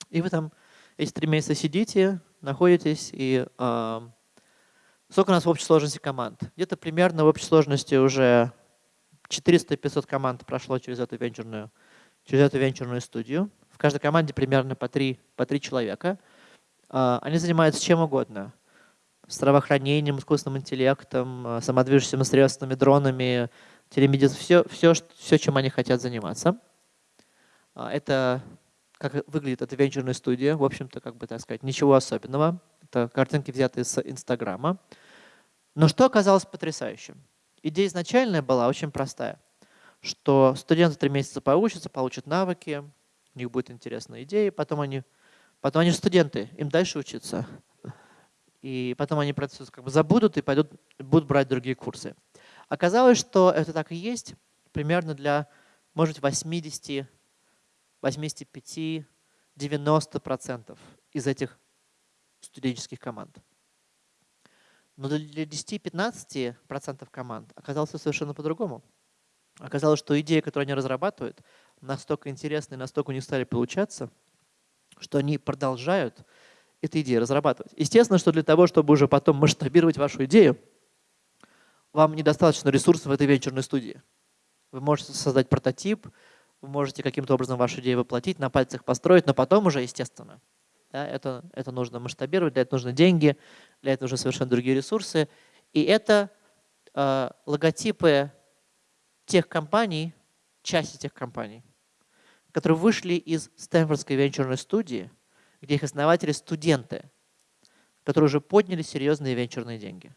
И вы там эти три месяца сидите, находитесь и э, Сколько у нас в общей сложности команд? Где-то примерно в общей сложности уже 400-500 команд прошло через эту венчурную, через эту венчурную студию. В каждой команде примерно по три, по три человека. А, они занимаются чем угодно. Здравоохранением, искусственным интеллектом, а, самодвижущимися средствами, дронами, телемедициной. Все, все, все, чем они хотят заниматься. А, это как выглядит эта венчурная студия. В общем-то, как бы так сказать, ничего особенного. Это картинки взяты с Инстаграма. Но что оказалось потрясающим? Идея изначальная была очень простая, что студенты три месяца поучатся, получат навыки, у них будет интересная идея, потом они, потом они студенты, им дальше учиться. И потом они про это как бы забудут и пойдут, будут брать другие курсы. Оказалось, что это так и есть примерно для, может быть, 80, 85, 90% из этих студенческих команд. Но для 10-15% команд оказалось совершенно по-другому. Оказалось, что идеи, которые они разрабатывают, настолько интересны настолько у них стали получаться, что они продолжают эти идеи разрабатывать. Естественно, что для того, чтобы уже потом масштабировать вашу идею, вам недостаточно ресурсов в этой венчурной студии. Вы можете создать прототип, вы можете каким-то образом вашу идею воплотить, на пальцах построить, но потом уже, естественно, да, это, это нужно масштабировать, для этого нужны деньги, для этого нужны совершенно другие ресурсы. И это э, логотипы тех компаний, части тех компаний, которые вышли из Стэнфордской венчурной студии, где их основатели студенты, которые уже подняли серьезные венчурные деньги.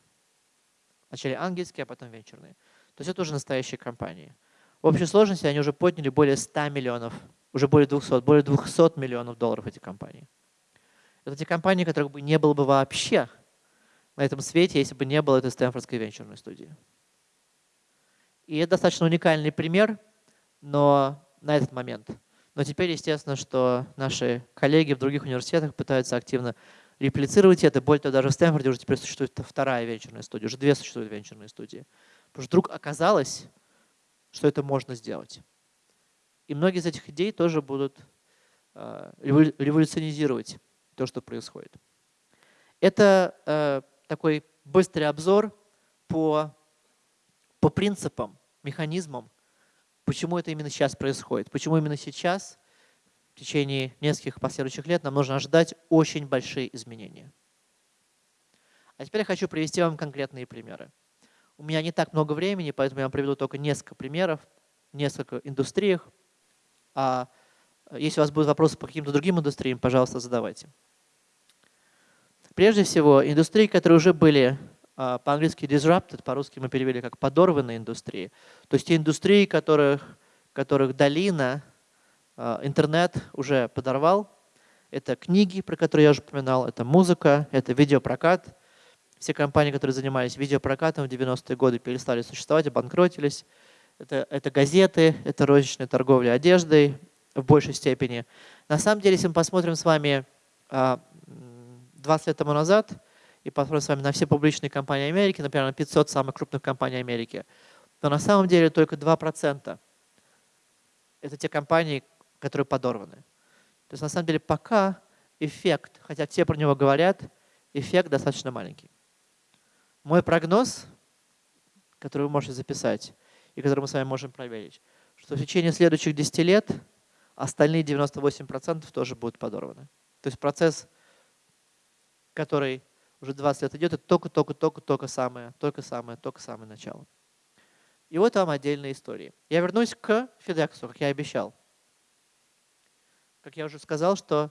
Вначале ангельские, а потом венчурные. То есть это уже настоящие компании. В общей сложности они уже подняли более 100 миллионов, уже более 200, более 200 миллионов долларов эти компании. Это те компании, которых бы не было бы вообще на этом свете, если бы не было этой Стэнфордской венчурной студии. И это достаточно уникальный пример, но на этот момент. Но теперь, естественно, что наши коллеги в других университетах пытаются активно реплицировать это. Более того, даже в Стэнфорде уже теперь существует вторая венчурная студия, уже две существуют венчурные студии. Потому что вдруг оказалось, что это можно сделать. И многие из этих идей тоже будут э, революционизировать то, что происходит. Это э, такой быстрый обзор по, по принципам, механизмам, почему это именно сейчас происходит, почему именно сейчас в течение нескольких последующих лет нам нужно ожидать очень большие изменения. А теперь я хочу привести вам конкретные примеры. У меня не так много времени, поэтому я вам приведу только несколько примеров, несколько индустриях. А если у вас будут вопросы по каким-то другим индустриям, пожалуйста, задавайте. Прежде всего, индустрии, которые уже были по-английски disrupted, по-русски мы перевели как подорванные индустрии. То есть те индустрии, которых, которых долина, а, интернет уже подорвал. Это книги, про которые я уже упоминал, это музыка, это видеопрокат. Все компании, которые занимались видеопрокатом в 90-е годы, перестали существовать, обанкротились. Это, это газеты, это розничная торговля одеждой в большей степени. На самом деле, если мы посмотрим с вами 20 а, лет тому назад, и посмотрим с вами на все публичные компании Америки, например, на 500 самых крупных компаний Америки, то на самом деле только 2% это те компании, которые подорваны. То есть на самом деле пока эффект, хотя все про него говорят, эффект достаточно маленький. Мой прогноз, который вы можете записать и который мы с вами можем проверить, что в течение следующих 10 лет остальные 98% тоже будут подорваны. То есть процесс, который уже 20 лет идет, это только-только-только-только самое, только самое, только самое начало. И вот вам отдельные истории. Я вернусь к FedEx, как я обещал. Как я уже сказал, что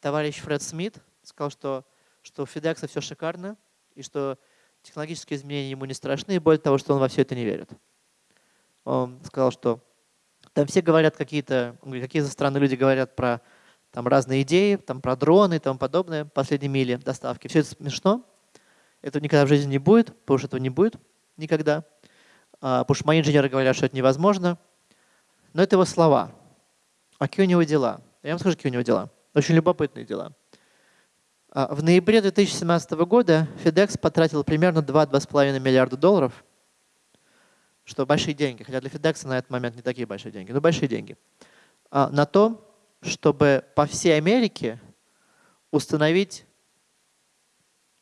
товарищ Фред Смит сказал, что, что у FedEx все шикарно, и что технологические изменения ему не страшны, и более того, что он во все это не верит. Он сказал, что там все говорят какие-то, какие-то странные люди говорят про там разные идеи, там про дроны и тому подобное, последние мили доставки. Все это смешно. Этого никогда в жизни не будет, потому что этого не будет никогда. А, потому что мои инженеры говорят, что это невозможно. Но это его слова. А какие у него дела? Я вам скажу, какие у него дела. Очень любопытные дела. А, в ноябре 2017 года FedEx потратил примерно 2-2,5 миллиарда долларов, что большие деньги, хотя для FedEx на этот момент не такие большие деньги, но большие деньги, а, на то, чтобы по всей Америке установить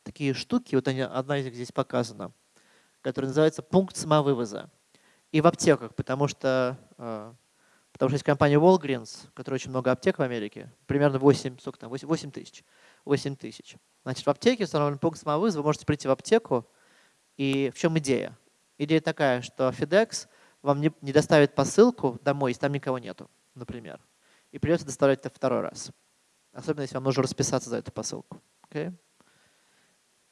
такие штуки, вот они, одна из них здесь показана, которая называется пункт самовывоза. И в аптеках, потому что, э, потому что есть компания Walgreens, у которой очень много аптек в Америке, примерно 8, сколько там, 8, 8 тысяч. 8 тысяч. Значит, в аптеке установлен пункт самовывоза, вы можете прийти в аптеку, и в чем идея? Идея такая, что FedEx вам не, не доставит посылку домой, если там никого нету, например и придется доставлять это второй раз. Особенно, если вам нужно расписаться за эту посылку. Okay?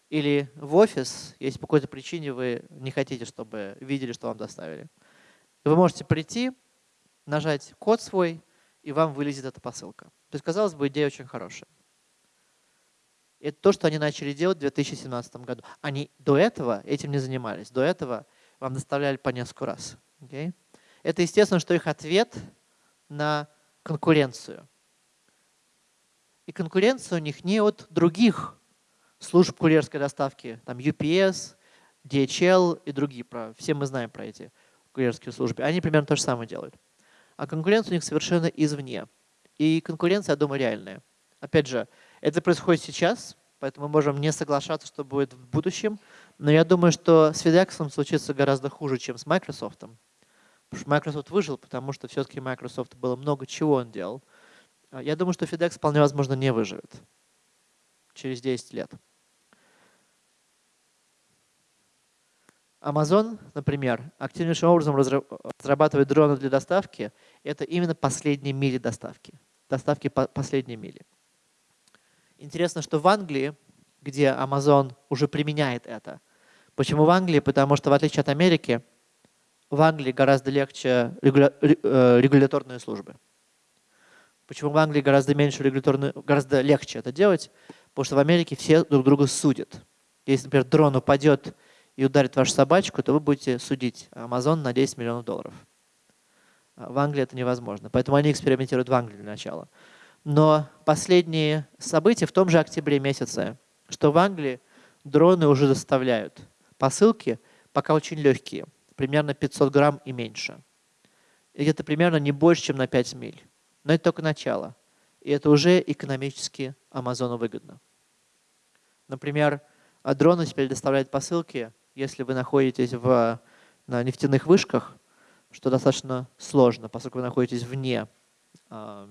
Или в офис, если по какой-то причине вы не хотите, чтобы видели, что вам доставили. Вы можете прийти, нажать код свой, и вам вылезет эта посылка. То есть, казалось бы, идея очень хорошая. Это то, что они начали делать в 2017 году. Они до этого этим не занимались. До этого вам доставляли по несколько раз. Okay? Это естественно, что их ответ на конкуренцию. И конкуренция у них не от других служб курьерской доставки, там UPS, DHL и другие. Все мы знаем про эти курьерские службы. Они примерно то же самое делают. А конкуренция у них совершенно извне. И конкуренция, я думаю, реальная. Опять же, это происходит сейчас, поэтому мы можем не соглашаться, что будет в будущем. Но я думаю, что с FedEx случится гораздо хуже, чем с Microsoft. Потому Microsoft выжил, потому что все-таки Microsoft было много чего он делал. А я думаю, что FedEx вполне возможно не выживет через 10 лет. Amazon, например, активнейшим образом разрабатывает дроны для доставки. Это именно последние мили доставки. Доставки по последней мили. Интересно, что в Англии, где Amazon уже применяет это. Почему в Англии? Потому что в отличие от Америки, в Англии гораздо легче регуля э, регуляторные службы. Почему в Англии гораздо меньше регуляторные, гораздо легче это делать? Потому что в Америке все друг друга судят. Если, например, дрон упадет и ударит вашу собачку, то вы будете судить Amazon на 10 миллионов долларов. А в Англии это невозможно. Поэтому они экспериментируют в Англии для начала. Но последние события в том же октябре месяце, что в Англии дроны уже доставляют посылки, пока очень легкие, примерно 500 грамм и меньше. И это примерно не больше, чем на 5 миль. Но это только начало. И это уже экономически Амазону выгодно. Например, дроны теперь доставляют посылки если вы находитесь в, на нефтяных вышках, что достаточно сложно, поскольку вы находитесь вне, э,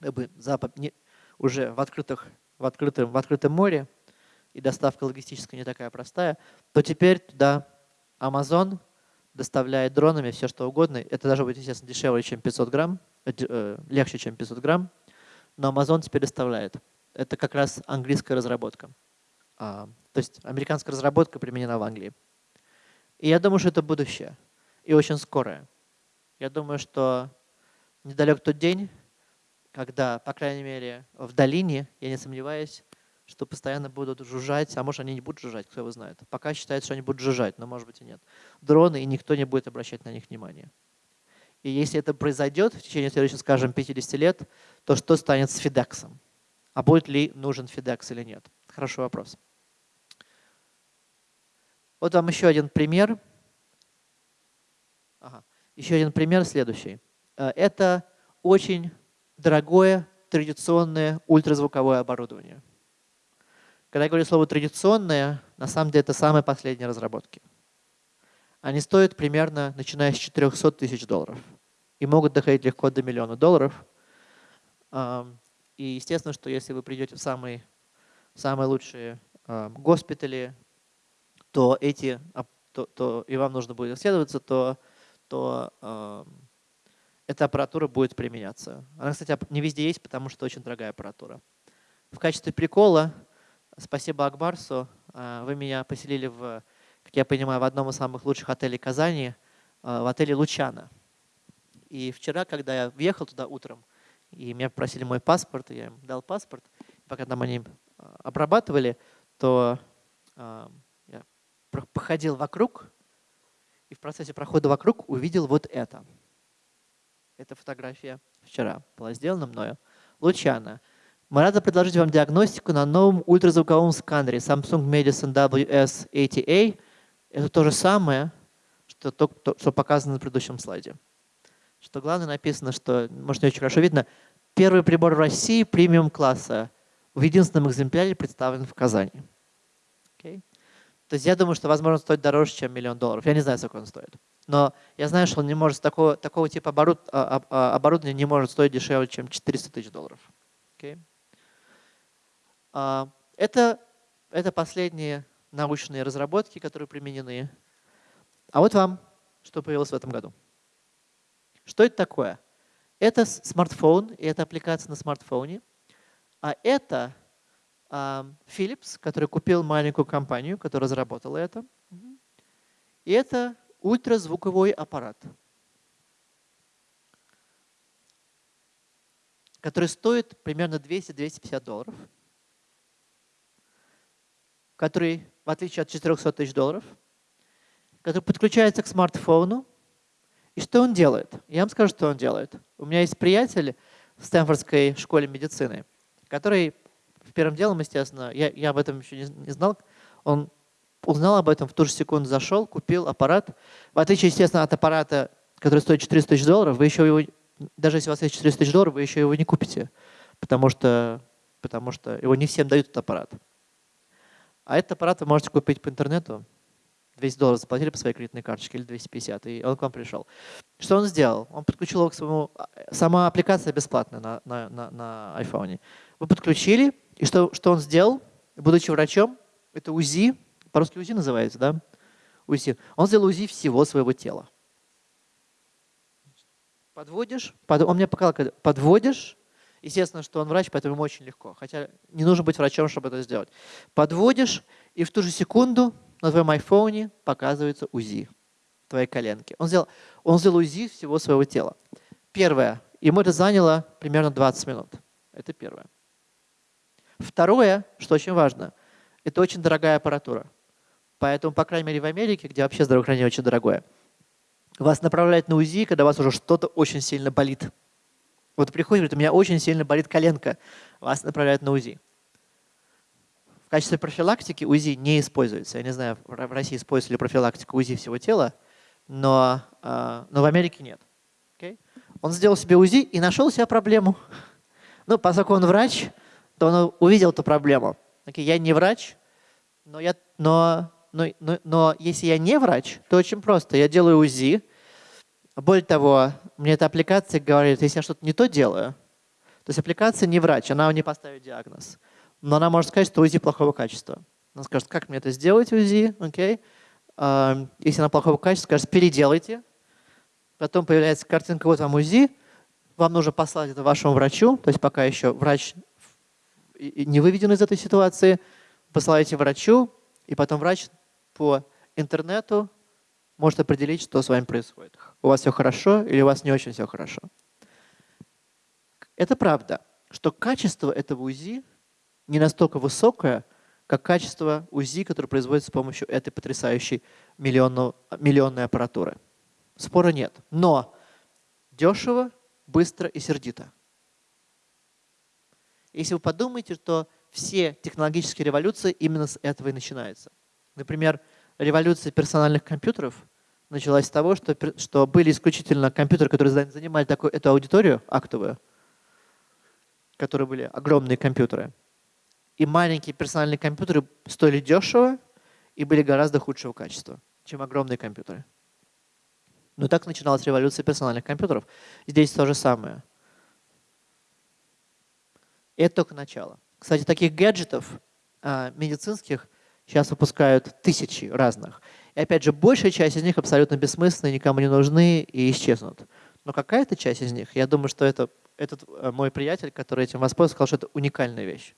бы, запад, не, уже в, открытых, в, открытом, в открытом море, и доставка логистическая не такая простая, то теперь туда Amazon доставляет дронами все, что угодно. Это даже будет, естественно, дешевле, чем 500 грамм, э, э, легче, чем 500 грамм, но Amazon теперь доставляет. Это как раз английская разработка. А, то есть американская разработка применена в Англии. И я думаю, что это будущее. И очень скорое. Я думаю, что недалек тот день, когда, по крайней мере, в долине, я не сомневаюсь, что постоянно будут жужжать, а может они не будут жужжать, кто его знает. Пока считается, что они будут жужжать, но может быть и нет. Дроны, и никто не будет обращать на них внимания. И если это произойдет в течение следующих, скажем, 50 лет, то что станет с FedEx? А будет ли нужен FedEx или нет? Хороший вопрос. Вот вам еще один пример. Ага. Еще один пример следующий. Э, это очень дорогое традиционное ультразвуковое оборудование. Когда я говорю слово «традиционное», на самом деле это самые последние разработки. Они стоят примерно, начиная с 400 тысяч долларов. И могут доходить легко до миллиона долларов. И естественно, что если вы придете в самые, самые лучшие госпитали, то эти, то, то, и вам нужно будет исследоваться, то, то эта аппаратура будет применяться. Она, кстати, не везде есть, потому что очень дорогая аппаратура. В качестве прикола, спасибо Акбарсу, э, вы меня поселили, в, как я понимаю, в одном из самых лучших отелей Казани, э, в отеле «Лучана». И вчера, когда я въехал туда утром, и меня попросили мой паспорт, я им дал паспорт, пока там они э, обрабатывали, то походил вокруг и в процессе прохода вокруг увидел вот это. Эта фотография вчера была сделана мною. Лучана. Мы рады предложить вам диагностику на новом ультразвуковом сканере Samsung Medicine WS80A. Это то же самое, что, то, что показано на предыдущем слайде. Что главное написано, что, может не очень хорошо видно, первый прибор в России премиум-класса в единственном экземпляре представлен в Казани. Okay. То есть я думаю, что, возможно, стоит дороже, чем миллион долларов. Я не знаю, сколько он стоит. Но я знаю, что он не может, такого, такого типа оборуд, а, а, оборудования не может стоить дешевле, чем 400 тысяч долларов. Okay? Это, это последние научные разработки, которые применены. А вот вам, что появилось в этом году. Что это такое? Это смартфон, и это аппликация на смартфоне. А это Philips, который купил маленькую компанию, которая разработала это. И это ультразвуковой аппарат, который стоит примерно 200-250 долларов. Который, в отличие от 400 тысяч долларов, который подключается к смартфону. И что он делает? Я вам скажу, что он делает. У меня есть приятель в Стэнфордской школе медицины, который в первым делом, естественно, я, я об этом еще не, не знал, он узнал об этом, в ту же секунду зашел, купил аппарат. В отличие, естественно, от аппарата, который стоит 400 тысяч долларов, вы еще его, даже если у вас есть 400 тысяч долларов, вы еще его не купите, потому что, потому что его не всем дают этот аппарат. А этот аппарат вы можете купить по интернету, 200 долларов заплатили по своей кредитной карточке или 250, и он к вам пришел. Что он сделал? Он подключил его к своему... Сама аппликация бесплатная на, на, на, на iPhone. Вы подключили, и что, что он сделал? Будучи врачом, это УЗИ, по-русски УЗИ называется, да? УЗИ. Он сделал УЗИ всего своего тела. Подводишь, под, он мне показал, подводишь, естественно, что он врач, поэтому ему очень легко. Хотя не нужно быть врачом, чтобы это сделать. Подводишь, и в ту же секунду на твоем айфоне показывается УЗИ твоей коленки. Он сделал, он сделал УЗИ всего своего тела. Первое. Ему это заняло примерно 20 минут. Это первое. Второе, что очень важно, это очень дорогая аппаратура. Поэтому, по крайней мере, в Америке, где вообще здравоохранение очень дорогое, вас направляют на УЗИ, когда у вас уже что-то очень сильно болит. Вот приходит, говорит, у меня очень сильно болит коленка. Вас направляют на УЗИ. В качестве профилактики УЗИ не используется. Я не знаю, в России использовали профилактику УЗИ всего тела, но, а, но в Америке нет. Okay? Он сделал себе УЗИ и нашел себе проблему. Ну, поскольку он врач, то он увидел эту проблему. Okay? Я не врач, но, я, но, но, но, но если я не врач, то очень просто. Я делаю УЗИ. Более того, мне эта аппликация говорит, если я что-то не то делаю, то есть аппликация не врач, она не поставит диагноз но она может сказать, что УЗИ плохого качества. Она скажет, как мне это сделать, УЗИ, окей? Okay? Если она плохого качества, скажет, переделайте. Потом появляется картинка, вот вам УЗИ, вам нужно послать это вашему врачу, то есть пока еще врач не выведен из этой ситуации, посылаете врачу, и потом врач по интернету может определить, что с вами происходит. У вас все хорошо или у вас не очень все хорошо. Это правда, что качество этого УЗИ не настолько высокое, как качество УЗИ, которое производится с помощью этой потрясающей миллионной аппаратуры. Спора нет. Но дешево, быстро и сердито. Если вы подумаете, то все технологические революции именно с этого и начинаются. Например, революция персональных компьютеров началась с того, что, что были исключительно компьютеры, которые занимали такую, эту аудиторию актовую, которые были огромные компьютеры и маленькие персональные компьютеры стоили дешево и были гораздо худшего качества, чем огромные компьютеры. Но так начиналась революция персональных компьютеров. Здесь то же самое. Это только начало. Кстати, таких гаджетов а, медицинских сейчас выпускают тысячи разных. И опять же, большая часть из них абсолютно бессмысленны, никому не нужны и исчезнут. Но какая-то часть из них, я думаю, что это этот э, мой приятель, который этим воспользовался, сказал, что это уникальная вещь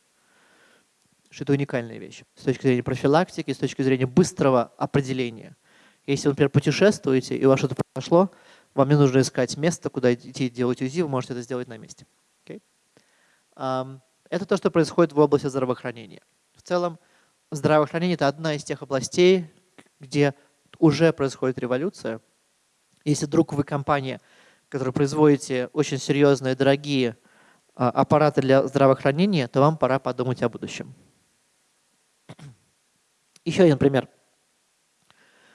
что это уникальная вещь с точки зрения профилактики, с точки зрения быстрого определения. Если вы, например, путешествуете и у вас что-то произошло, вам не нужно искать место, куда идти делать УЗИ, вы можете это сделать на месте. Okay? Это то, что происходит в области здравоохранения. В целом, здравоохранение – это одна из тех областей, где уже происходит революция. Если вдруг вы компания, которая производите очень серьезные, дорогие а, аппараты для здравоохранения, то вам пора подумать о будущем. Еще один пример.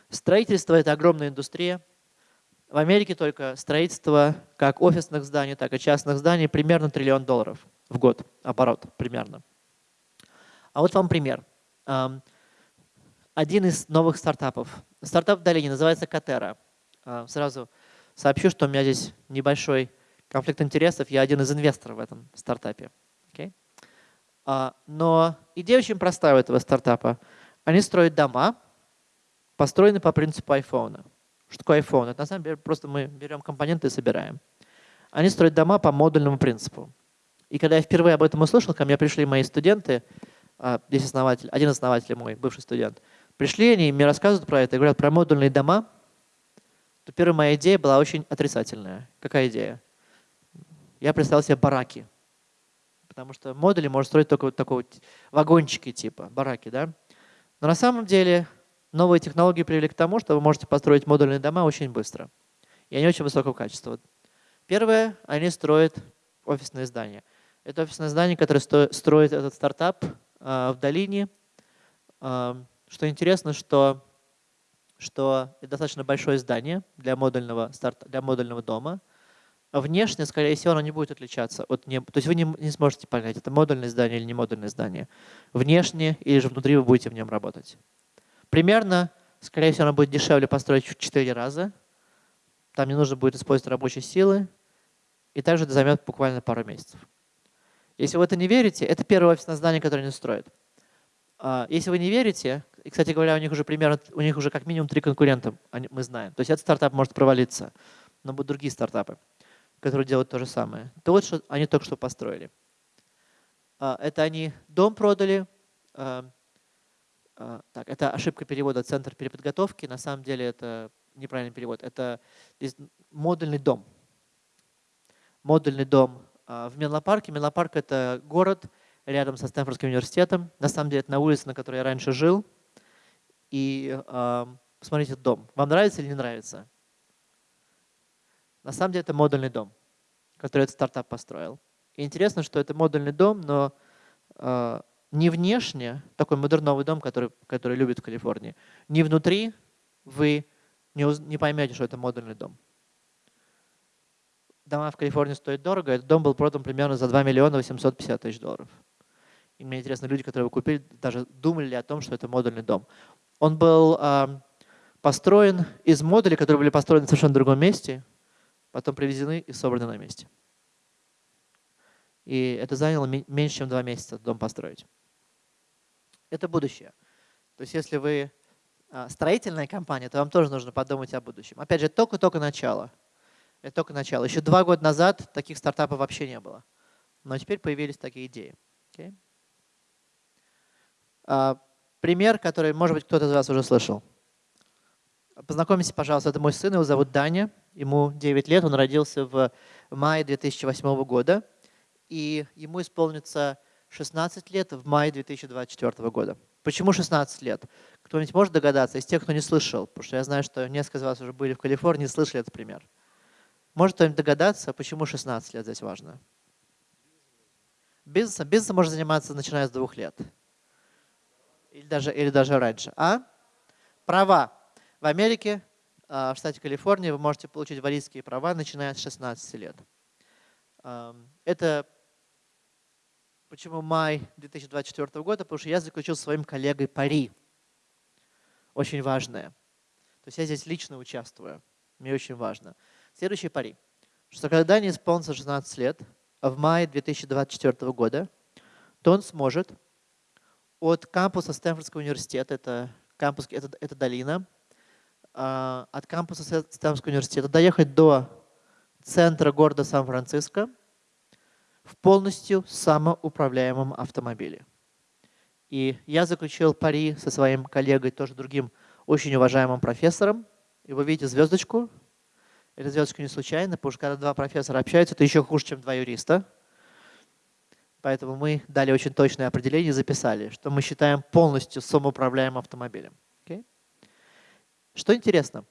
Строительство – это огромная индустрия. В Америке только строительство как офисных зданий, так и частных зданий примерно триллион долларов в год, оборот примерно. А вот вам пример. Один из новых стартапов. Стартап в долине называется Катера. Сразу сообщу, что у меня здесь небольшой конфликт интересов. Я один из инвесторов в этом стартапе. Okay? Но идея очень простая у этого стартапа – они строят дома, построенные по принципу iPhone. Что такое iPhone? Это на самом деле просто мы берем компоненты и собираем. Они строят дома по модульному принципу. И когда я впервые об этом услышал, ко мне пришли мои студенты, а, здесь основатель, один из основателей мой, бывший студент, пришли они, мне рассказывают про это, говорят про модульные дома, то первая моя идея была очень отрицательная. Какая идея? Я представил себе бараки. Потому что модули можно строить только вот такого вагончики типа, бараки, да? Но на самом деле новые технологии привели к тому, что вы можете построить модульные дома очень быстро. И они очень высокого качества. Первое, они строят офисные здания. Это офисное здание, которое строит этот стартап в долине. А, что интересно, что, что это достаточно большое здание для модульного, старта, для модульного дома. А внешне, скорее всего, оно не будет отличаться от не, То есть вы не, не сможете понять, это модульное здание или не модульное здание. Внешне или же внутри вы будете в нем работать. Примерно, скорее всего, оно будет дешевле построить в 4 раза. Там не нужно будет использовать рабочие силы. И также это займет буквально пару месяцев. Если вы это не верите, это первое офисное здание, которое они строят. А, если вы не верите, и, кстати говоря, у них уже примерно, у них уже как минимум три конкурента, мы знаем. То есть этот стартап может провалиться, но будут другие стартапы, которые делают то же самое. То вот, что они только что построили. А, это они дом продали, а, так, это ошибка перевода «центр переподготовки». На самом деле это неправильный перевод. Это модульный дом. Модульный дом в Менлопарке. Менлопарк – это город рядом со Стэнфордским университетом. На самом деле это на улице, на которой я раньше жил. И э, посмотрите дом. Вам нравится или не нравится? На самом деле это модульный дом, который этот стартап построил. И интересно, что это модульный дом, но э, не внешне, такой модерновый дом, который, который любят в Калифорнии, не внутри вы не, не поймете, что это модульный дом. Дома в Калифорнии стоят дорого, этот дом был продан примерно за 2 миллиона 850 тысяч долларов. И мне интересно, люди, которые его купили, даже думали ли о том, что это модульный дом. Он был э, построен из модулей, которые были построены в совершенно другом месте, потом привезены и собраны на месте. И это заняло меньше, чем два месяца дом построить это будущее. То есть если вы а, строительная компания, то вам тоже нужно подумать о будущем. Опять же, только-только начало. Это только начало. Еще два года назад таких стартапов вообще не было. Но теперь появились такие идеи. Okay? А, пример, который, может быть, кто-то из вас уже слышал. Познакомьтесь, пожалуйста, это мой сын, его зовут Даня, ему 9 лет, он родился в мае 2008 года, и ему исполнится 16 лет в мае 2024 года. Почему 16 лет? Кто-нибудь может догадаться из тех, кто не слышал? Потому что я знаю, что несколько из вас уже были в Калифорнии и слышали этот пример. Может кто-нибудь догадаться, почему 16 лет здесь важно? Бизнесом, бизнесом можно заниматься начиная с двух лет. Или даже, или даже раньше. А? Права. В Америке, а, в штате Калифорния, вы можете получить водительские права, начиная с 16 лет. Это Почему май 2024 года? Потому что я заключил с своим коллегой пари. Очень важное. То есть я здесь лично участвую. Мне очень важно. Следующий пари. Что когда не исполнится 16 лет, в мае 2024 года, то он сможет от кампуса Стэнфордского университета, это, кампус, это, это долина, а, от кампуса Стэнфордского университета доехать до центра города Сан-Франциско – в полностью самоуправляемом автомобиле. И я заключил пари со своим коллегой, тоже другим очень уважаемым профессором. И вы видите звездочку. Эта звездочка не случайно, потому что когда два профессора общаются, это еще хуже, чем два юриста. Поэтому мы дали очень точное определение и записали, что мы считаем полностью самоуправляемым автомобилем. Okay? Что интересно,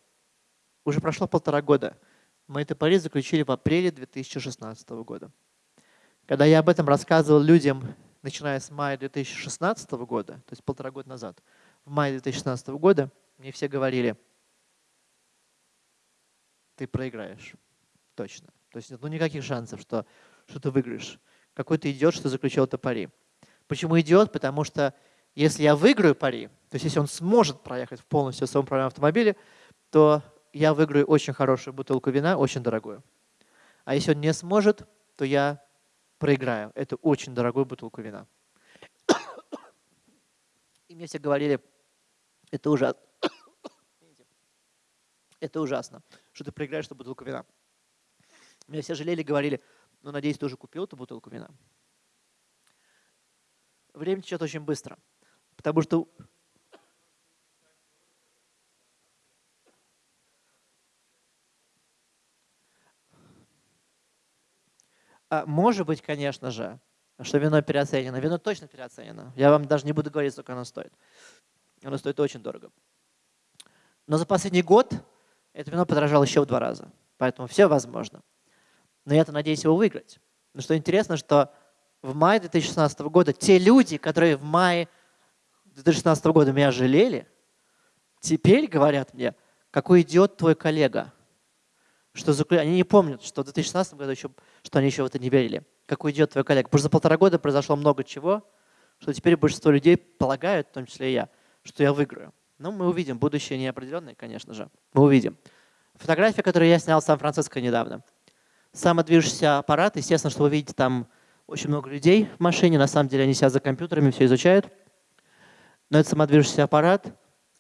уже прошло полтора года. Мы это пари заключили в апреле 2016 года. Когда я об этом рассказывал людям, начиная с мая 2016 года, то есть полтора года назад, в мае 2016 года, мне все говорили, ты проиграешь, точно. То есть ну, никаких шансов, что, что ты выиграешь. Какой ты идиот, что заключил это пари. Почему идиот? Потому что если я выиграю пари, то есть если он сможет проехать в полностью своем правильном автомобиле, то я выиграю очень хорошую бутылку вина, очень дорогую. А если он не сможет, то я проиграю. Это очень дорогую бутылку вина. И мне все говорили, это ужасно. Это ужасно, что ты проиграешь эту бутылку вина. Меня все жалели, говорили, ну, надеюсь, ты уже купил эту бутылку вина. Время течет очень быстро, потому что А, может быть, конечно же, что вино переоценено. Вино точно переоценено. Я вам даже не буду говорить, сколько оно стоит. Оно стоит очень дорого. Но за последний год это вино подорожало еще в два раза. Поэтому все возможно. Но я-то надеюсь его выиграть. Но что интересно, что в мае 2016 года те люди, которые в мае 2016 года меня жалели, теперь говорят мне, какой идиот твой коллега. Что за... Они не помнят, что в 2016 году еще, что они еще в это не верили. Какой идиот твой коллега. Потому что за полтора года произошло много чего, что теперь большинство людей полагают, в том числе и я, что я выиграю. Но мы увидим. Будущее неопределенное, конечно же. Мы увидим. Фотография, которую я снял в Сан-Франциско недавно. Самодвижущийся аппарат. Естественно, что вы видите там очень много людей в машине. На самом деле они сидят за компьютерами, все изучают. Но это самодвижущийся аппарат.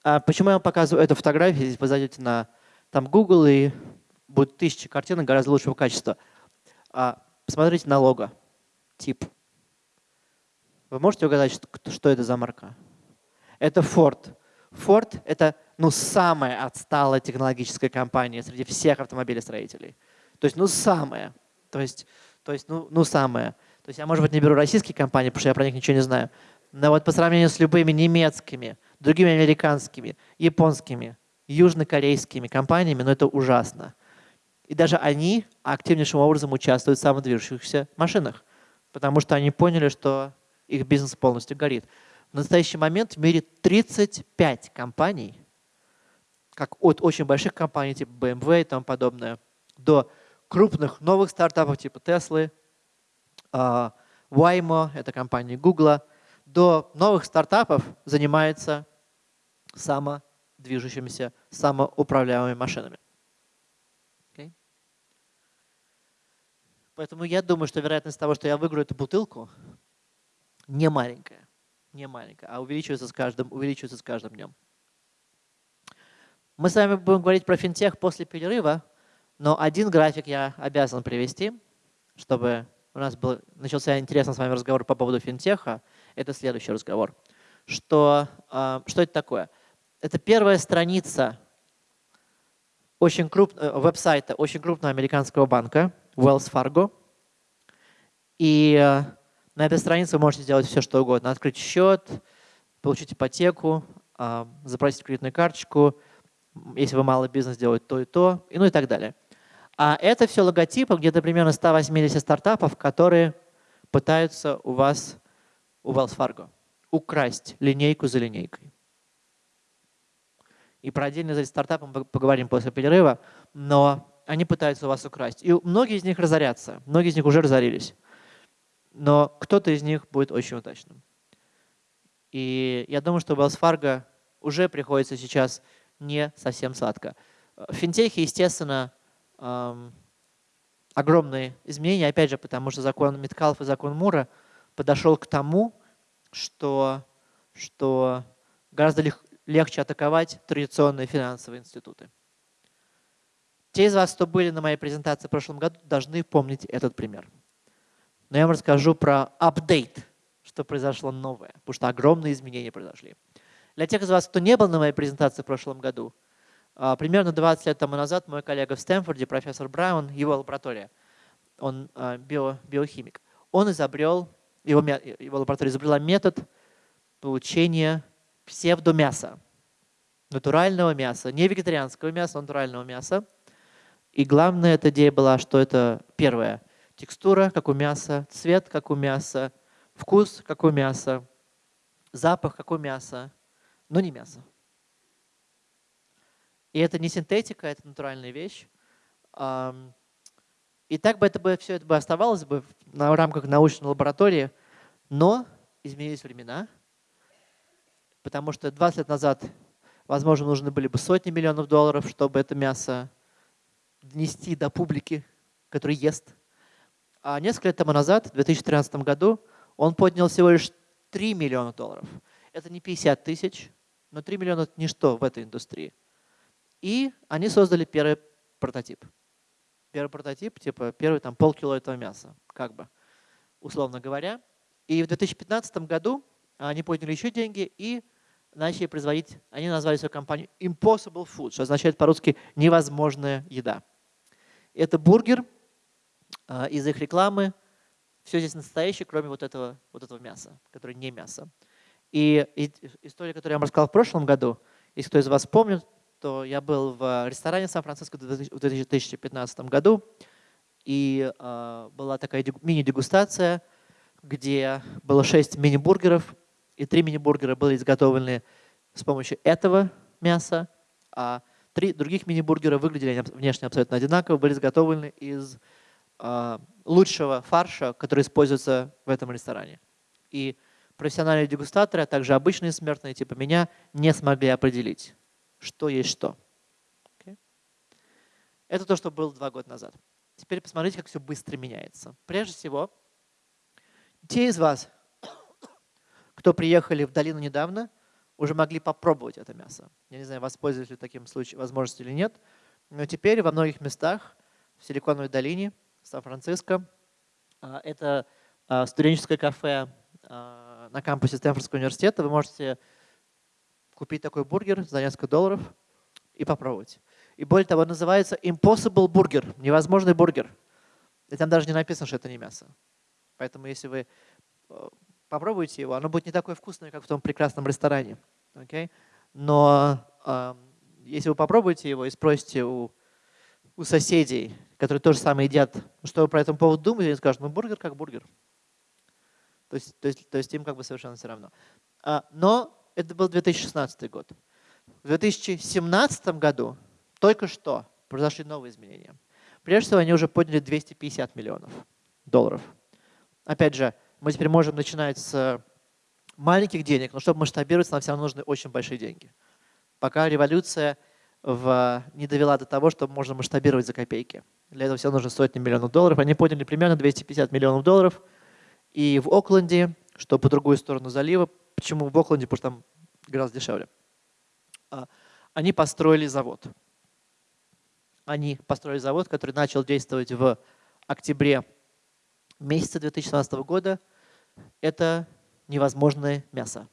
А почему я вам показываю эту фотографию? Здесь вы зайдете на там Google и будет тысячи картинок гораздо лучшего качества. А, посмотрите на лого, тип. Вы можете угадать, что это за марка? Это Ford. Ford — это ну, самая отсталая технологическая компания среди всех автомобилестроителей. То есть, ну, самая. То есть, то есть ну, ну, самая. То есть я, может быть, не беру российские компании, потому что я про них ничего не знаю. Но вот по сравнению с любыми немецкими, другими американскими, японскими, южнокорейскими компаниями, ну, это ужасно. И даже они активнейшим образом участвуют в самодвижущихся машинах, потому что они поняли, что их бизнес полностью горит. В настоящий момент в мире 35 компаний, как от очень больших компаний типа BMW и тому подобное, до крупных новых стартапов типа Tesla, а, Waymo, это компания Google, до новых стартапов занимается самодвижущимися, самоуправляемыми машинами. Okay? Поэтому я думаю, что вероятность того, что я выиграю эту бутылку, не маленькая не маленькая, а увеличивается с каждым, увеличивается с каждым днем. Мы с вами будем говорить про финтех после перерыва, но один график я обязан привести, чтобы у нас был, начался интересный с вами разговор по поводу финтеха. Это следующий разговор. Что, э, что это такое? Это первая страница очень крупного э, веб-сайта очень крупного американского банка Wells Fargo. И э, на этой странице вы можете сделать все, что угодно. Открыть счет, получить ипотеку, а, запросить кредитную карточку, если вы малый бизнес, делать то и то, и ну и так далее. А это все логотипы где-то примерно 180 стартапов, которые пытаются у вас, у Wells Fargo, украсть линейку за линейкой. И про отдельные из стартапов мы поговорим после перерыва, но они пытаются у вас украсть. И многие из них разорятся, многие из них уже разорились но кто-то из них будет очень удачным. И я думаю, что Wells Fargo уже приходится сейчас не совсем сладко. В финтехе, естественно, эм, огромные изменения, опять же, потому что закон Миткалф и закон Мура подошел к тому, что, что гораздо лег, легче атаковать традиционные финансовые институты. Те из вас, кто были на моей презентации в прошлом году, должны помнить этот пример но я вам расскажу про апдейт, что произошло новое, потому что огромные изменения произошли. Для тех из вас, кто не был на моей презентации в прошлом году, а, примерно 20 лет тому назад мой коллега в Стэнфорде, профессор Браун, его лаборатория, он а, био, биохимик, он изобрел, его, его лаборатория изобрела метод получения псевдомяса, натурального мяса, не вегетарианского мяса, а натурального мяса. И главная эта идея была, что это первое – Текстура, как у мяса, цвет, как у мяса, вкус, как у мяса, запах, как у мяса, но не мясо. И это не синтетика, это натуральная вещь. И так бы это бы все это бы оставалось бы в рамках научной лаборатории, но изменились времена, потому что 20 лет назад, возможно, нужны были бы сотни миллионов долларов, чтобы это мясо донести до публики, который ест. А несколько лет тому назад, в 2013 году, он поднял всего лишь 3 миллиона долларов. Это не 50 тысяч, но 3 миллиона – это ничто в этой индустрии. И они создали первый прототип. Первый прототип, типа первый там полкило этого мяса, как бы, условно говоря. И в 2015 году они подняли еще деньги и начали производить, они назвали свою компанию Impossible Food, что означает по-русски «невозможная еда». Это бургер, из их рекламы. Все здесь настоящее, кроме вот этого, вот этого мяса, которое не мясо. И, и история, которую я вам рассказал в прошлом году, если кто из вас помнит, то я был в ресторане Сан-Франциско в 2015 году, и э, была такая мини-дегустация, где было 6 мини-бургеров, и 3 мини-бургера были изготовлены с помощью этого мяса, а три других мини-бургера выглядели внешне абсолютно одинаково, были изготовлены из лучшего фарша, который используется в этом ресторане. И профессиональные дегустаторы, а также обычные смертные типа меня не смогли определить, что есть что. Okay. Это то, что было два года назад. Теперь посмотрите, как все быстро меняется. Прежде всего, те из вас, кто приехали в долину недавно, уже могли попробовать это мясо. Я не знаю, воспользовались ли таким случаем возможностью или нет, но теперь во многих местах в Силиконовой долине, Сан-Франциско, а, это а, студенческое кафе а, на кампусе Стэнфордского университета, вы можете купить такой бургер за несколько долларов и попробовать. И более того, называется Impossible Burger, невозможный бургер. И там даже не написано, что это не мясо. Поэтому если вы э, попробуете его, оно будет не такое вкусное, как в том прекрасном ресторане. Okay? Но э, если вы попробуете его и спросите у, у соседей, которые тоже самое едят, что вы про это поводу думаете, они скажут, ну бургер как бургер. То есть, то есть, то есть им как бы совершенно все равно. А, но это был 2016 год. В 2017 году только что произошли новые изменения. Прежде всего, они уже подняли 250 миллионов долларов. Опять же, мы теперь можем начинать с маленьких денег, но чтобы масштабироваться, нам все равно нужны очень большие деньги. Пока революция в, не довела до того, что можно масштабировать за копейки. Для этого все нужно сотни миллионов долларов. Они подняли примерно 250 миллионов долларов. И в Окленде, что по другую сторону залива, почему в Окленде, потому что там гораздо дешевле, а, они построили завод они построили завод, который начал действовать в октябре месяца 2017 года. Это невозможное мясо.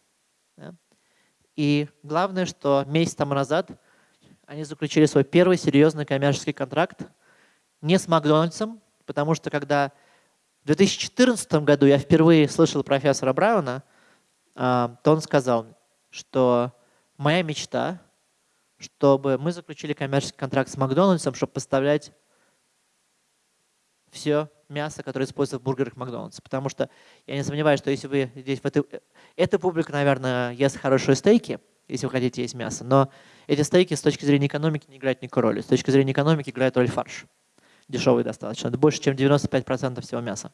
И главное, что месяц тому назад они заключили свой первый серьезный коммерческий контракт не с Макдональдсом, потому что когда в 2014 году я впервые слышал профессора Брауна, а, то он сказал, что моя мечта чтобы мы заключили коммерческий контракт с Макдональдсом, чтобы поставлять все мясо, которое используется в бургерах Макдональдса. Потому что я не сомневаюсь, что если вы здесь в этой... Эта публика, наверное, ест хорошие стейки, если вы хотите есть мясо, но эти стейки с точки зрения экономики не играют никакой роли. С точки зрения экономики играет роль фарш. Дешевый достаточно. Это больше, чем 95% всего мяса.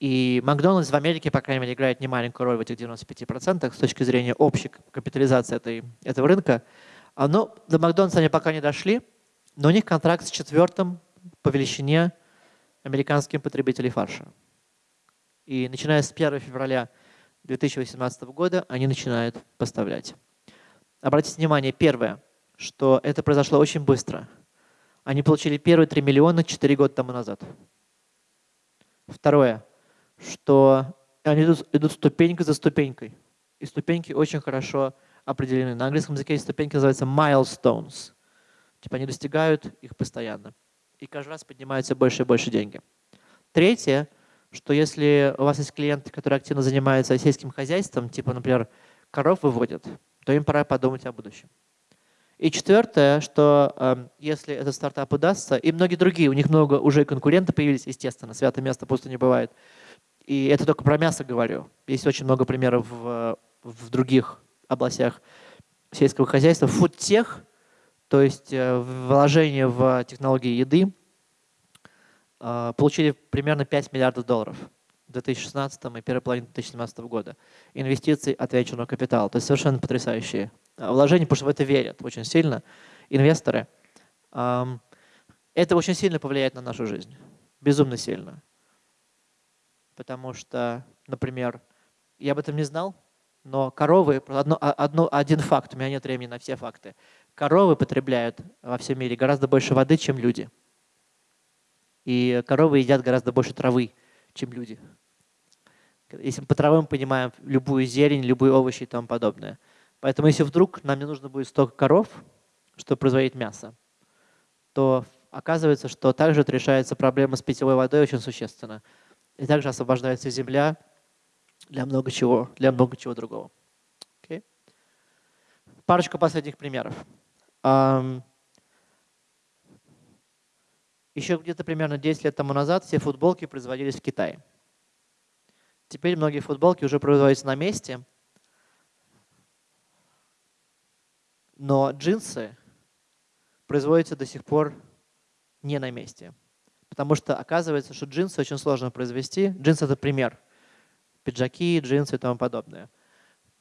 И Макдональдс в Америке, по крайней мере, играет немаленькую роль в этих 95% с точки зрения общей капитализации этой, этого рынка. А, ну, до Макдональдса они пока не дошли, но у них контракт с четвертым по величине американским потребителей фарша. И начиная с 1 февраля 2018 года они начинают поставлять. Обратите внимание, первое, что это произошло очень быстро. Они получили первые 3 миллиона 4 года тому назад. Второе, что они идут, идут ступенька за ступенькой. И ступеньки очень хорошо определены. На английском языке ступеньки, называются milestones. Типа они достигают их постоянно. И каждый раз поднимаются больше и больше деньги. Третье, что если у вас есть клиенты, которые активно занимаются сельским хозяйством, типа, например, коров выводят, то им пора подумать о будущем. И четвертое, что э, если этот стартап удастся, и многие другие, у них много уже конкурентов появились, естественно, святое место пусто не бывает. И это только про мясо говорю. Есть очень много примеров в, в других областях сельского хозяйства, фудтех, то есть э, вложение в технологии еды, э, получили примерно 5 миллиардов долларов в 2016 и первой половине 2017 года. Инвестиций от венчурного капитала. То есть совершенно потрясающие э, вложения, потому что в это верят очень сильно инвесторы. Это очень сильно повлияет на нашу жизнь. Безумно сильно. Потому что, например, я об этом не знал, но коровы, одно, а, одно, один факт, у меня нет времени на все факты. Коровы потребляют во всем мире гораздо больше воды, чем люди. И коровы едят гораздо больше травы, чем люди. Если мы по травам понимаем любую зелень, любые овощи и тому подобное. Поэтому если вдруг нам не нужно будет столько коров, чтобы производить мясо, то оказывается, что также решается проблема с питьевой водой очень существенно. И также освобождается земля для много чего, для много чего другого. Okay. Парочку последних примеров. Еще где-то примерно 10 лет тому назад все футболки производились в Китае. Теперь многие футболки уже производятся на месте, но джинсы производятся до сих пор не на месте. Потому что оказывается, что джинсы очень сложно произвести. Джинсы – это пример. Пиджаки, джинсы и тому подобное.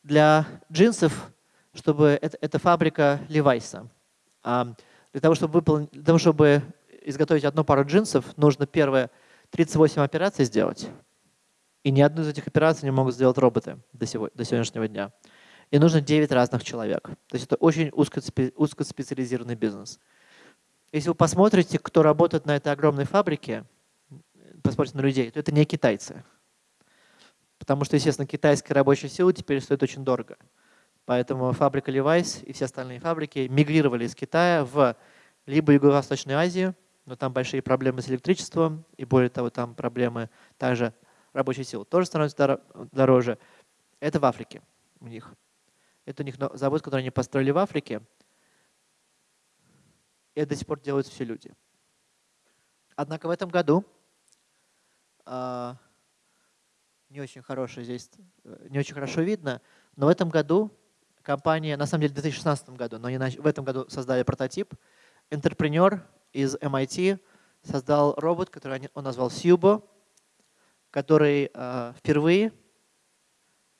Для джинсов, чтобы это, это фабрика Левайса. Для того, чтобы, выполнить, для того, чтобы изготовить одну пару джинсов, нужно первое 38 операций сделать. И ни одну из этих операций не могут сделать роботы до, сего, до сегодняшнего дня. И нужно 9 разных человек. То есть это очень узкоспециализированный бизнес. Если вы посмотрите, кто работает на этой огромной фабрике, посмотрите на людей, то это не китайцы. Потому что, естественно, китайская рабочая сила теперь стоит очень дорого. Поэтому фабрика Levi's и все остальные фабрики мигрировали из Китая в либо Юго-Восточную Азию, но там большие проблемы с электричеством, и более того, там проблемы также рабочей силы тоже становится дороже. Это в Африке у них. Это у них завод, который они построили в Африке, и это до сих пор делают все люди. Однако в этом году э, не очень хорошо здесь, э, не очень хорошо видно, но в этом году компания, на самом деле в 2016 году, но они в этом году создали прототип, интерпренер из MIT создал робот, который он назвал Subo, который э, впервые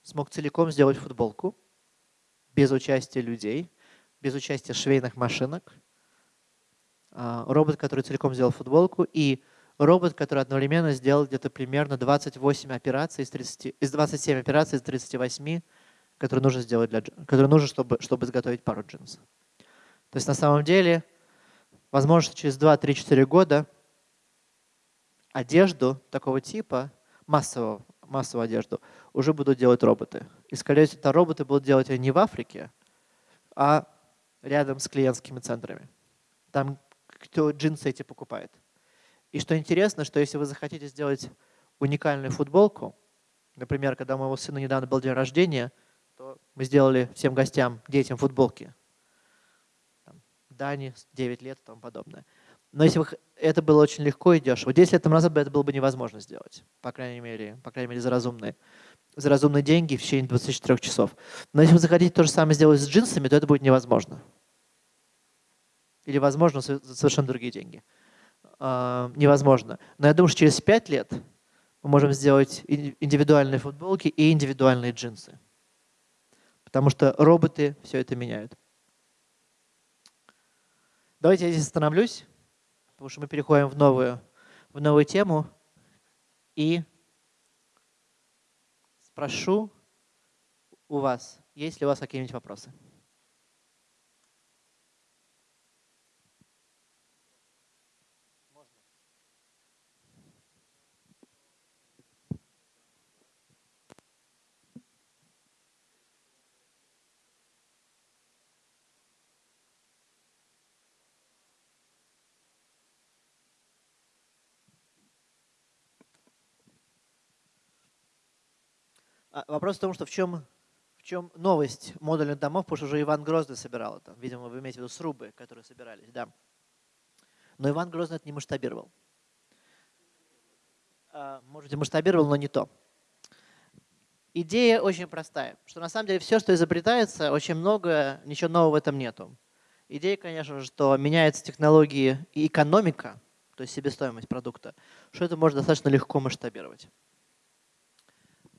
смог целиком сделать футболку без участия людей, без участия швейных машинок. Э, робот, который целиком сделал футболку, и робот, который одновременно сделал где-то примерно 28 операций из, 30, из 27 операций из 38, которые нужно сделать для, которые нужно, чтобы, чтобы изготовить пару джинсов. То есть на самом деле возможно, через 2-3-4 года одежду такого типа, массового, массовую одежду, уже будут делать роботы. И, скорее всего, это роботы будут делать не в Африке, а рядом с клиентскими центрами. Там, кто джинсы эти покупает. И что интересно, что если вы захотите сделать уникальную футболку, например, когда у моего сына недавно был день рождения, то мы сделали всем гостям, детям футболки. Дани, 9 лет и тому подобное. Но если бы это было очень легко и дешево, 10 лет назад бы это было бы невозможно сделать, по крайней мере, по крайней мере за разумные, за разумные деньги в течение 24 часов. Но если вы захотите то же самое сделать с джинсами, то это будет невозможно. Или возможно за совершенно другие деньги. А, невозможно. Но я думаю, что через 5 лет мы можем сделать индивидуальные футболки и индивидуальные джинсы. Потому что роботы все это меняют. Давайте я здесь остановлюсь, потому что мы переходим в новую, в новую тему. И спрошу у вас, есть ли у вас какие-нибудь вопросы? Вопрос в том, что в чем, в чем новость модульных домов, потому что уже Иван Грозный собирал это. Видимо, вы имеете в виду срубы, которые собирались, да. Но Иван Грозный это не масштабировал. А, может, и масштабировал, но не то. Идея очень простая, что на самом деле все, что изобретается, очень много, ничего нового в этом нету. Идея, конечно же, что меняются технологии и экономика, то есть себестоимость продукта, что это можно достаточно легко масштабировать.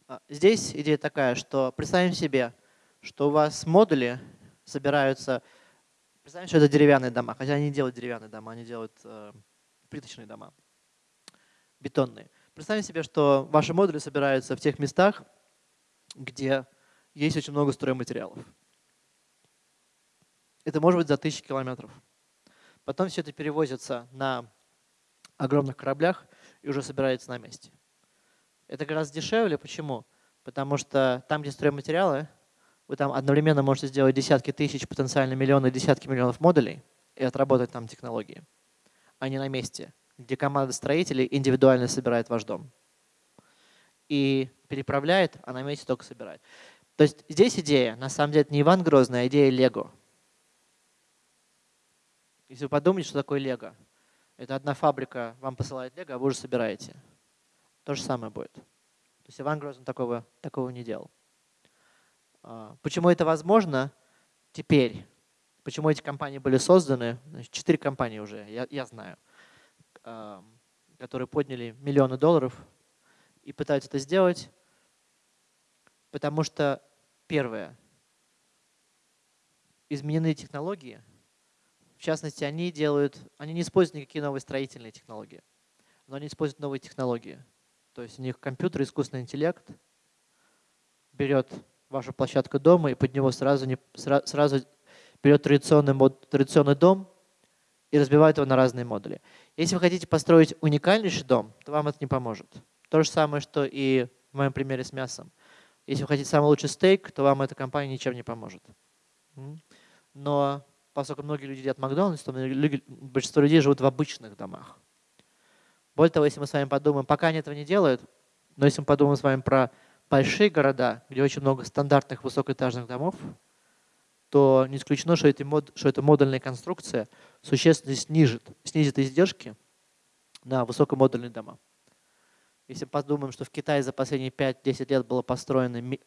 А, здесь идея такая, что представим себе, что у вас модули собираются, представим, что это деревянные дома, хотя они не делают деревянные дома, они делают э, плиточные дома, бетонные. Представим себе, что ваши модули собираются в тех местах, где есть очень много стройматериалов. Это может быть за тысячи километров. Потом все это перевозится на огромных кораблях и уже собирается на месте. Это гораздо дешевле. Почему? Потому что там, где стройматериалы, вы там одновременно можете сделать десятки тысяч, потенциально миллионы, десятки миллионов модулей и отработать там технологии, а не на месте, где команда строителей индивидуально собирает ваш дом. и переправляет, а на месте только собирает. То есть здесь идея, на самом деле, не Иван Грозный, а идея Лего. Если вы подумаете, что такое Лего, это одна фабрика вам посылает Лего, а вы уже собираете. То же самое будет. То есть Иван Грозный такого, такого не делал. А, почему это возможно теперь? Почему эти компании были созданы? Четыре компании уже, я, я знаю, которые подняли миллионы долларов и пытаются это сделать, потому что, первое, изменены технологии. В частности, они делают, они не используют никакие новые строительные технологии, но они используют новые технологии. То есть у них компьютер, искусственный интеллект берет вашу площадку дома и под него сразу, не, сразу берет традиционный, мод, традиционный дом и разбивает его на разные модули. Если вы хотите построить уникальнейший дом, то вам это не поможет. То же самое, что и в моем примере с мясом. Если вы хотите самый лучший стейк, то вам эта компания ничем не поможет. Но поскольку многие люди едят Макдональдс, то большинство людей живут в обычных домах. Более того, если мы с вами подумаем, пока они этого не делают, но если мы подумаем с вами про большие города, где очень много стандартных высокоэтажных домов, то не исключено, что, эти мод, что эта модульная конструкция существенно снижит, снизит издержки на высокомодульные дома. Если подумаем, что в Китае за последние 5-10 лет было построено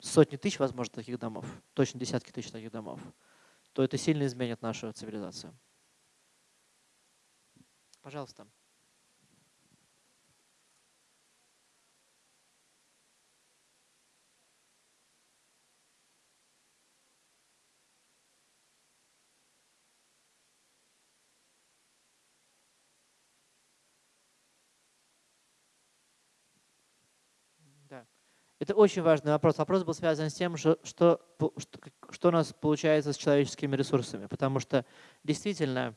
сотни тысяч, возможно, таких домов, точно десятки тысяч таких домов, то это сильно изменит нашу цивилизацию. Пожалуйста. Это очень важный вопрос. Вопрос был связан с тем, что, что, что у нас получается с человеческими ресурсами. Потому что действительно,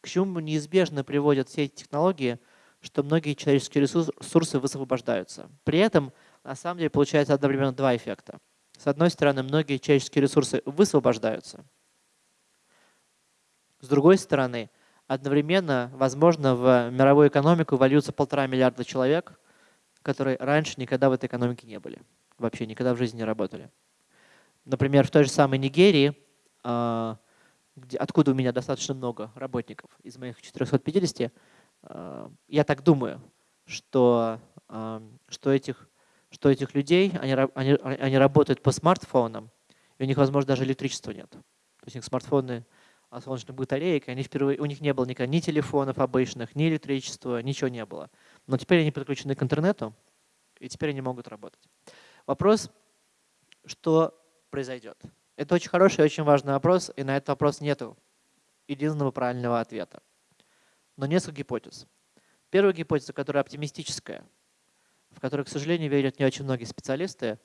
к чему неизбежно приводят все эти технологии, что многие человеческие ресурсы высвобождаются. При этом, на самом деле, получается одновременно два эффекта. С одной стороны, многие человеческие ресурсы высвобождаются. С другой стороны, одновременно, возможно, в мировую экономику вольются полтора миллиарда человек – которые раньше никогда в этой экономике не были, вообще никогда в жизни не работали. Например, в той же самой Нигерии, а, откуда у меня достаточно много работников, из моих 450, а, я так думаю, что, а, что, этих, что этих людей, они, они, они работают по смартфонам, и у них, возможно, даже электричества нет. То есть у них смартфоны а солнечных батареек, они впервые, у них не было никогда ни телефонов обычных, ни электричества, ничего не было. Но теперь они подключены к интернету, и теперь они могут работать. Вопрос, что произойдет? Это очень хороший и очень важный вопрос, и на этот вопрос нет единственного правильного ответа. Но несколько гипотез. Первая гипотеза, которая оптимистическая, в которую, к сожалению, верят не очень многие специалисты,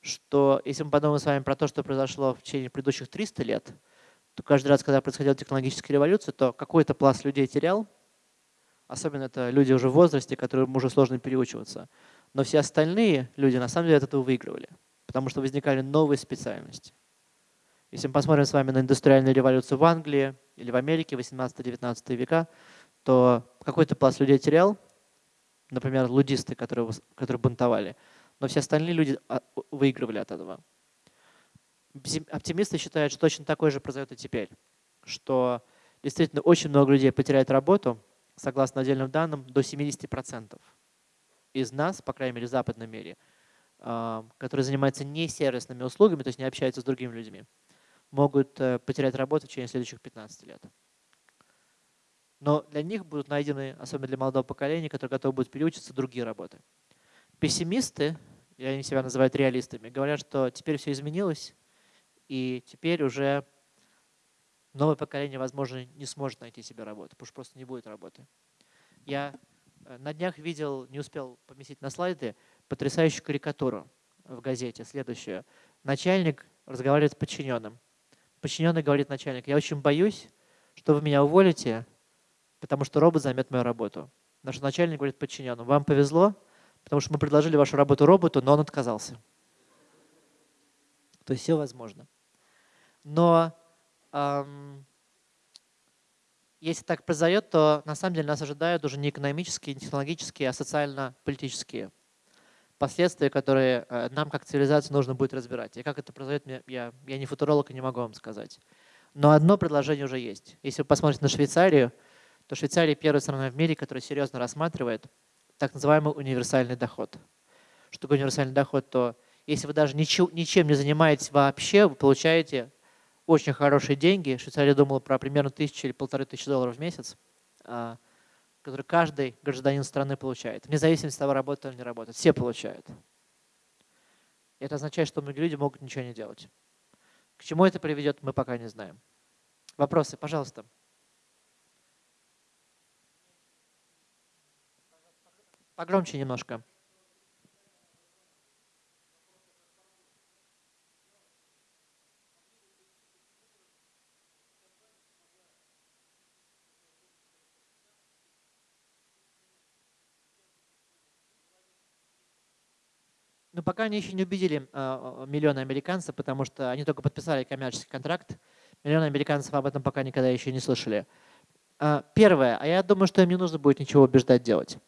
что если мы подумаем с вами про то, что произошло в течение предыдущих 300 лет – то каждый раз, когда происходила технологическая революция, то какой-то пласт людей терял, особенно это люди уже в возрасте, которым уже сложно переучиваться. Но все остальные люди на самом деле от этого выигрывали, потому что возникали новые специальности. Если мы посмотрим с вами на индустриальную революцию в Англии или в Америке 18-19 века, то какой-то пласт людей терял, например, лудисты, которые, которые бунтовали, но все остальные люди а, выигрывали от этого оптимисты считают, что точно такое же произойдет и теперь, что действительно очень много людей потеряют работу, согласно отдельным данным, до 70% из нас, по крайней мере в западном мире, а, которые занимаются не сервисными услугами, то есть не общаются с другими людьми, могут э, потерять работу в течение следующих 15 лет. Но для них будут найдены, особенно для молодого поколения, которые готовы будут переучиться, другие работы. Пессимисты, и они себя называют реалистами, говорят, что теперь все изменилось, и теперь уже новое поколение, возможно, не сможет найти себе работу, потому что просто не будет работы. Я э, на днях видел, не успел поместить на слайды, потрясающую карикатуру в газете, следующую. Начальник разговаривает с подчиненным. Подчиненный говорит начальник, я очень боюсь, что вы меня уволите, потому что робот займет мою работу. Наш начальник говорит подчиненному, вам повезло, потому что мы предложили вашу работу роботу, но он отказался. То есть все возможно. Но если так произойдет, то на самом деле нас ожидают уже не экономические, не технологические, а социально-политические последствия, которые э, нам как цивилизации нужно будет разбирать. И как это произойдет, я, я не футуролог и не могу вам сказать. Но одно предложение уже есть. Если вы посмотрите на Швейцарию, то Швейцария первая страна в мире, которая серьезно рассматривает так называемый универсальный доход. Что такое универсальный доход? То если вы даже ничего, ничем не занимаетесь вообще, вы получаете очень хорошие деньги. Швейцария думала про примерно тысячу или полторы тысячи долларов в месяц, а, который каждый гражданин страны получает, вне зависимости от того, работает или не работает. Все получают. Это означает, что многие люди могут ничего не делать. К чему это приведет, мы пока не знаем. Вопросы, пожалуйста. Погромче немножко. Пока они еще не убедили э, миллионы американцев, потому что они только подписали коммерческий контракт. Миллионы американцев об этом пока никогда еще не слышали. Э, первое, а я думаю, что им не нужно будет ничего убеждать делать.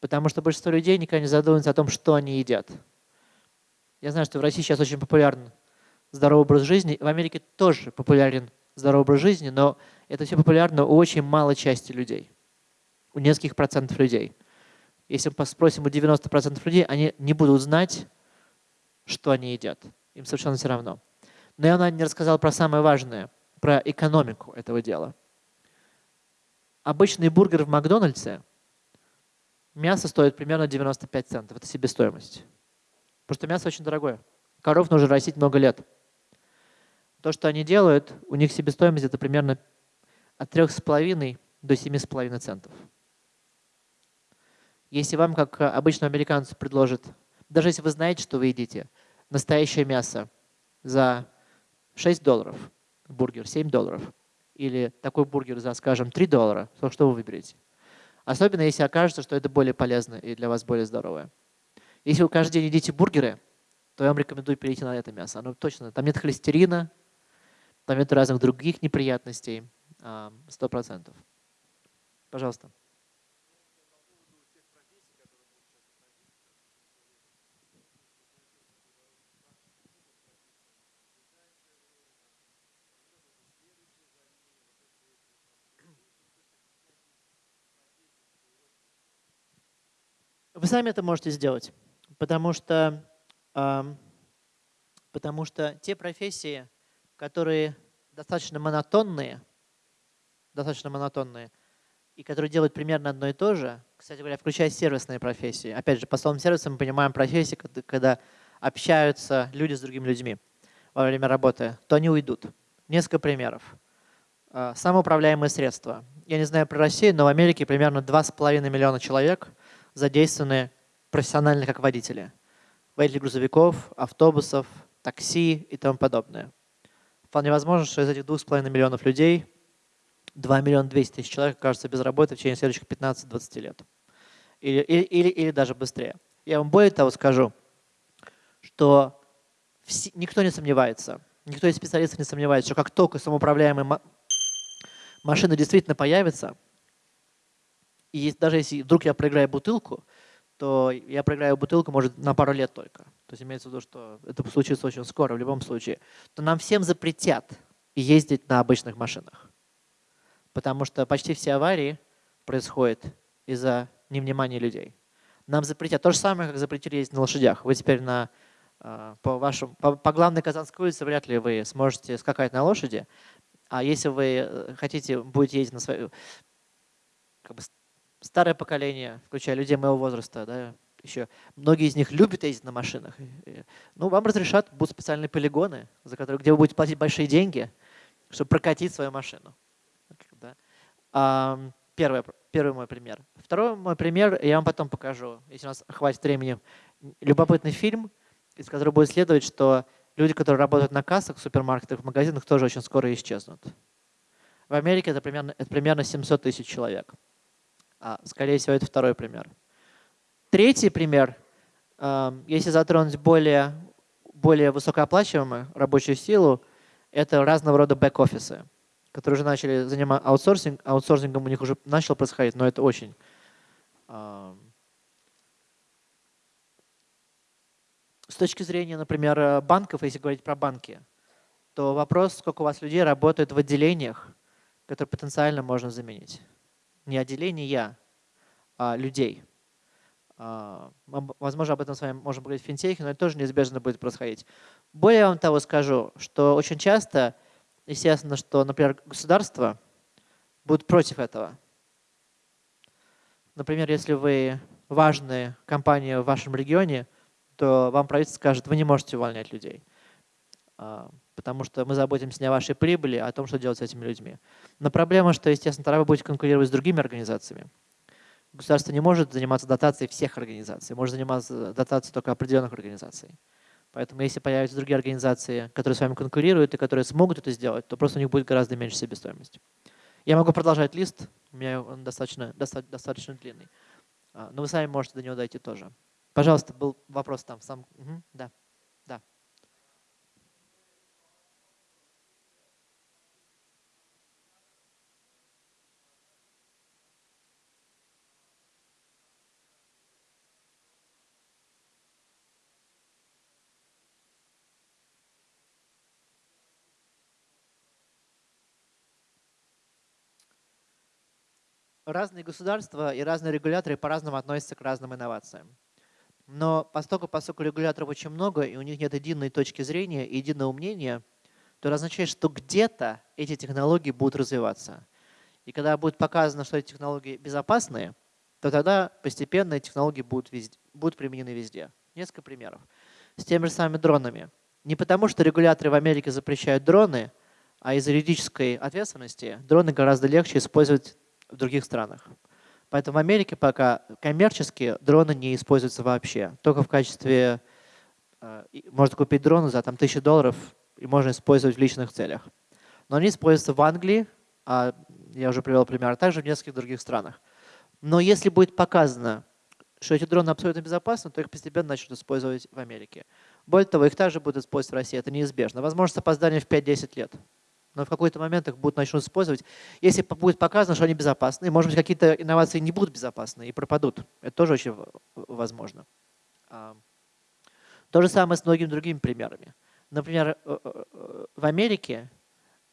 Потому что большинство людей никогда не задумываются о том, что они едят. Я знаю, что в России сейчас очень популярен здоровый образ жизни. В Америке тоже популярен здоровый образ жизни, но это все популярно у очень малой части людей. У нескольких процентов людей. Если мы спросим у 90% людей, они не будут знать, что они едят. Им совершенно все равно. Но я не рассказал про самое важное, про экономику этого дела. Обычный бургер в Макдональдсе, мясо стоит примерно 95 центов. Это себестоимость. Потому что мясо очень дорогое. Коров нужно растить много лет. То, что они делают, у них себестоимость это примерно от 3,5 до 7,5 центов. Если вам, как обычному американцу, предложат, даже если вы знаете, что вы едите, настоящее мясо за 6 долларов, бургер 7 долларов, или такой бургер за, скажем, 3 доллара, то что вы выберете? Особенно если окажется, что это более полезно и для вас более здоровое. Если вы каждый день едите бургеры, то я вам рекомендую перейти на это мясо. Оно точно, там нет холестерина, там нет разных других неприятностей, 100%. Пожалуйста. Вы сами это можете сделать, потому что, потому что те профессии, которые достаточно монотонные, достаточно монотонные, и которые делают примерно одно и то же, кстати говоря, включая сервисные профессии. Опять же, по словам сервиса мы понимаем профессии, когда общаются люди с другими людьми во время работы, то они уйдут. Несколько примеров. А, самоуправляемые средства. Я не знаю про Россию, но в Америке примерно 2,5 миллиона человек – задействованы профессионально как водители. Водители грузовиков, автобусов, такси и тому подобное. Вполне возможно, что из этих 2,5 миллионов людей 2 миллиона 200 тысяч человек окажутся без работы в течение следующих 15-20 лет. Или, или, или, или даже быстрее. Я вам более того скажу, что все, никто не сомневается, никто из специалистов не сомневается, что как только самоуправляемые машины действительно появятся, и даже если вдруг я проиграю бутылку, то я проиграю бутылку, может, на пару лет только. То есть имеется в виду, что это случится очень скоро в любом случае. То нам всем запретят ездить на обычных машинах. Потому что почти все аварии происходят из-за невнимания людей. Нам запретят. То же самое, как запретили ездить на лошадях. Вы теперь на, а, по, вашему, по, по главной Казанской улице вряд ли вы сможете скакать на лошади. А если вы э, хотите, будете ездить на своей как бы, старое поколение, включая людей моего возраста, да, еще многие из них любят ездить на машинах. Ну, вам разрешат, будут специальные полигоны, за которые, где вы будете платить большие деньги, чтобы прокатить свою машину. Да. А, первый, первый мой пример. Второй мой пример я вам потом покажу, если у нас хватит времени. Любопытный фильм, из которого будет следовать, что люди, которые работают на кассах в супермаркетах, в магазинах, тоже очень скоро исчезнут. В Америке это примерно, это примерно 700 тысяч человек. А, скорее всего, это второй пример. Третий пример, эм, если затронуть более, более высокооплачиваемую рабочую силу, это разного рода бэк-офисы, которые уже начали заниматься аутсорсинг, аутсорсингом у них уже начал происходить, но это очень, эм, С точки зрения, например, банков, если говорить про банки, то вопрос, сколько у вас людей работает в отделениях, которые потенциально можно заменить. Не отделения, а людей. А, возможно, об этом с вами можем поговорить в финтехе, но это тоже неизбежно будет происходить. Более вам того скажу, что очень часто, естественно, что, например, государство будет против этого. Например, если вы важная компания в вашем регионе, то вам правительство скажет, вы не можете увольнять людей, а, потому что мы заботимся не о вашей прибыли, а о том, что делать с этими людьми. Но проблема, что, естественно, тогда вы будете конкурировать с другими организациями. Государство не может заниматься дотацией всех организаций, может заниматься дотацией только определенных организаций. Поэтому если появятся другие организации, которые с вами конкурируют и которые смогут это сделать, то просто у них будет гораздо меньше себестоимости. Я могу продолжать лист, у меня он достаточно, достаточно, достаточно длинный. А, но вы сами можете до него дойти тоже. Пожалуйста, был вопрос там. Сам, угу, да. Разные государства и разные регуляторы по-разному относятся к разным инновациям. Но поскольку, поскольку регуляторов очень много, и у них нет единой точки зрения и единого мнения, то это означает, что где-то эти технологии будут развиваться. И когда будет показано, что эти технологии безопасные, то тогда постепенно эти технологии будут, везде, будут применены везде. Несколько примеров. С теми же самыми дронами. Не потому, что регуляторы в Америке запрещают дроны, а из юридической ответственности дроны гораздо легче использовать в других странах. Поэтому в Америке пока коммерчески дроны не используются вообще. Только в качестве... Э, можно купить дроны за там, тысячу долларов и можно использовать в личных целях. Но они используются в Англии, а я уже привел пример, а также в нескольких других странах. Но если будет показано, что эти дроны абсолютно безопасны, то их постепенно начнут использовать в Америке. Более того, их также будут использовать в России, это неизбежно. Возможно, с опозданием в 5-10 лет но в какой-то момент их будут начнут использовать. Если будет показано, что они безопасны, может быть, какие-то инновации не будут безопасны и пропадут. Это тоже очень возможно. А, то же самое с многими другими примерами. Например, э, э, э, в Америке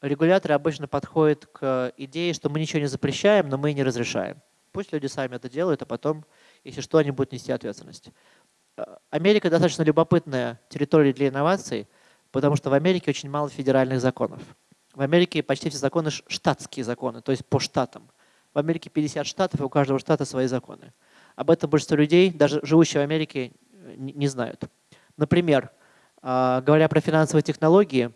регуляторы обычно подходят к идее, что мы ничего не запрещаем, но мы и не разрешаем. Пусть люди сами это делают, а потом, если что, они будут нести ответственность. Америка достаточно любопытная территория для инноваций, потому что в Америке очень мало федеральных законов. В Америке почти все законы штатские законы, то есть по штатам. В Америке 50 штатов, и у каждого штата свои законы. Об этом большинство людей, даже живущие в Америке, не знают. Например, а, говоря про финансовые технологии,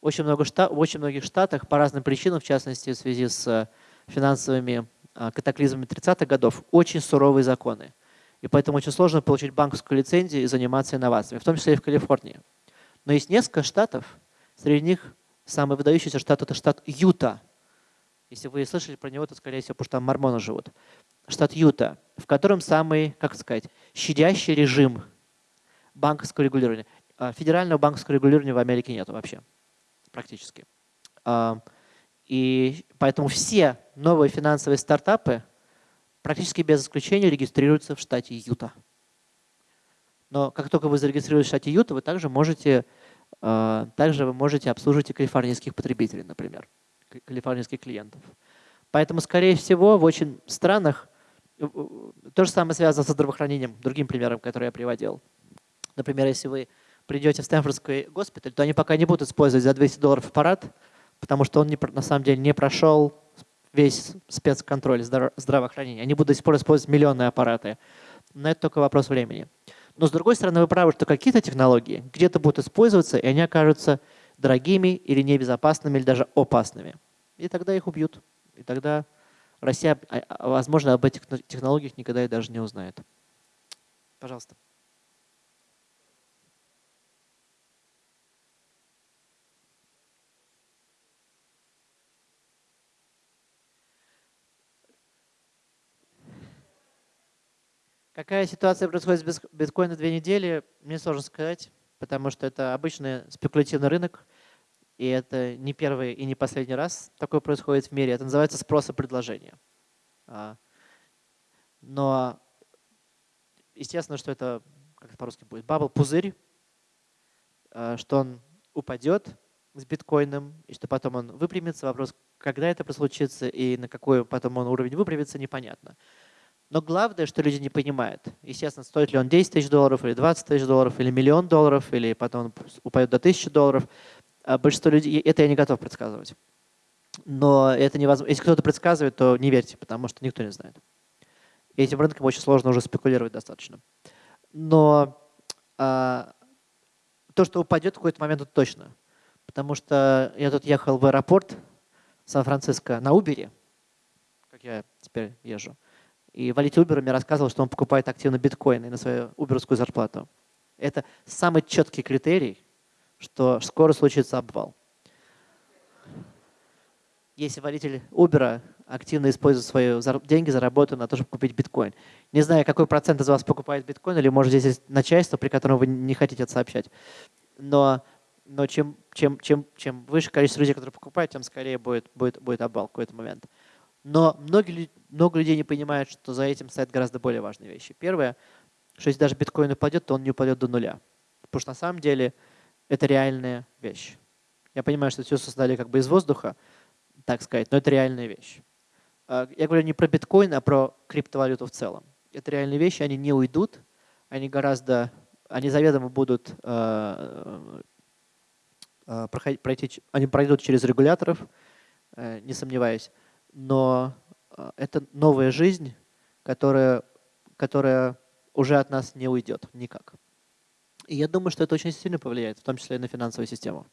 очень много штат, в очень многих штатах по разным причинам, в частности в связи с финансовыми а, катаклизмами 30-х годов, очень суровые законы. И поэтому очень сложно получить банковскую лицензию и заниматься инновациями, в том числе и в Калифорнии. Но есть несколько штатов, среди них Самый выдающийся штат – это штат Юта. Если вы слышали про него, то, скорее всего, потому что там мормоны живут. Штат Юта, в котором самый, как сказать, щадящий режим банковского регулирования. А, федерального банковского регулирования в Америке нет вообще, практически. А, и поэтому все новые финансовые стартапы практически без исключения регистрируются в штате Юта. Но как только вы зарегистрируетесь в штате Юта, вы также можете также вы можете обслуживать и калифорнийских потребителей, например, калифорнийских клиентов. Поэтому, скорее всего, в очень странах э, э, то же самое связано со здравоохранением, другим примером, который я приводил. Например, если вы придете в Стэнфордский госпиталь, то они пока не будут использовать за 200 долларов аппарат, потому что он не, на самом деле не прошел весь спецконтроль здравоохранения. Они будут использовать миллионные аппараты. Но это только вопрос времени. Но с другой стороны, вы правы, что какие-то технологии где-то будут использоваться, и они окажутся дорогими или небезопасными, или даже опасными. И тогда их убьют. И тогда Россия, а, а, возможно, об этих технологиях никогда и даже не узнает. Пожалуйста. Какая ситуация происходит с биткоином две недели, мне сложно сказать, потому что это обычный спекулятивный рынок, и это не первый и не последний раз такое происходит в мире. Это называется спрос и предложение. А, но естественно, что это как это по-русски будет, бабл, пузырь, э, что он упадет с биткоином, и что потом он выпрямится. Вопрос, когда это случится и на какой потом он уровень выпрямится, непонятно. Но главное, что люди не понимают, естественно, стоит ли он 10 тысяч долларов, или 20 тысяч долларов, или миллион долларов, или потом он упадет до 1000 долларов. А большинство людей, это я не готов предсказывать. Но это невозможно. Если кто-то предсказывает, то не верьте, потому что никто не знает. И этим рынком очень сложно уже спекулировать достаточно. Но а, то, что упадет в какой-то момент, это точно. Потому что я тут ехал в аэропорт Сан-Франциско на Uber, как я теперь езжу. И водитель Uber мне рассказывал, что он покупает активно биткоины на свою уберскую зарплату. Это самый четкий критерий, что скоро случится обвал. Если водитель Uber активно использует свои деньги, заработанные на то, чтобы купить биткоин. Не знаю, какой процент из вас покупает биткоин, или может здесь есть начальство, при котором вы не хотите это сообщать. Но, но чем, чем, чем, чем выше количество людей, которые покупают, тем скорее будет, будет, будет обвал в какой-то момент. Но многие, много людей не понимают, что за этим стоят гораздо более важные вещи. Первое, что если даже биткоин упадет, то он не упадет до нуля. Потому что на самом деле это реальная вещь. Я понимаю, что все создали как бы из воздуха, так сказать, но это реальная вещь. А, я говорю не про биткоин, а про криптовалюту в целом. Это реальные вещи, они не уйдут, они гораздо, они заведомо будут э, э, проходить, пройти, они пройдут через регуляторов, э, не сомневаюсь но а, это новая жизнь, которая, которая уже от нас не уйдет никак. И я думаю, что это очень сильно повлияет, в том числе и на финансовую систему.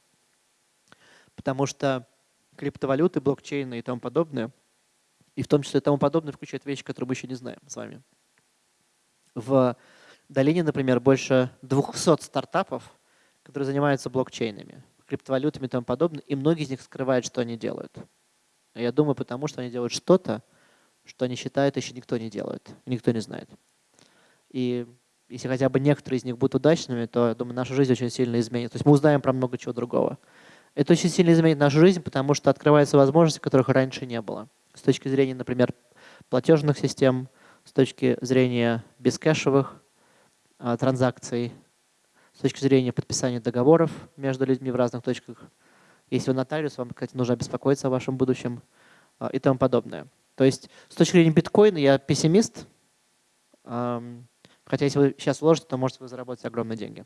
Потому что криптовалюты, блокчейны и тому подобное, и в том числе и тому подобное, включают вещи, которые мы еще не знаем с вами. В долине, например, больше 200 стартапов, которые занимаются блокчейнами, криптовалютами и тому подобное, и многие из них скрывают, что они делают. Я думаю, потому что они делают что-то, что они считают, еще никто не делает, никто не знает. И если хотя бы некоторые из них будут удачными, то, я думаю, наша жизнь очень сильно изменится. То есть мы узнаем про много чего другого. Это очень сильно изменит нашу жизнь, потому что открываются возможности, которых раньше не было. С точки зрения, например, платежных систем, с точки зрения бескэшевых а, транзакций, с точки зрения подписания договоров между людьми в разных точках если вы нотариус, вам, кстати, нужно беспокоиться о вашем будущем а, и тому подобное. То есть с точки зрения биткоина я пессимист, хотя если вы сейчас вложите, то можете вы заработать огромные деньги.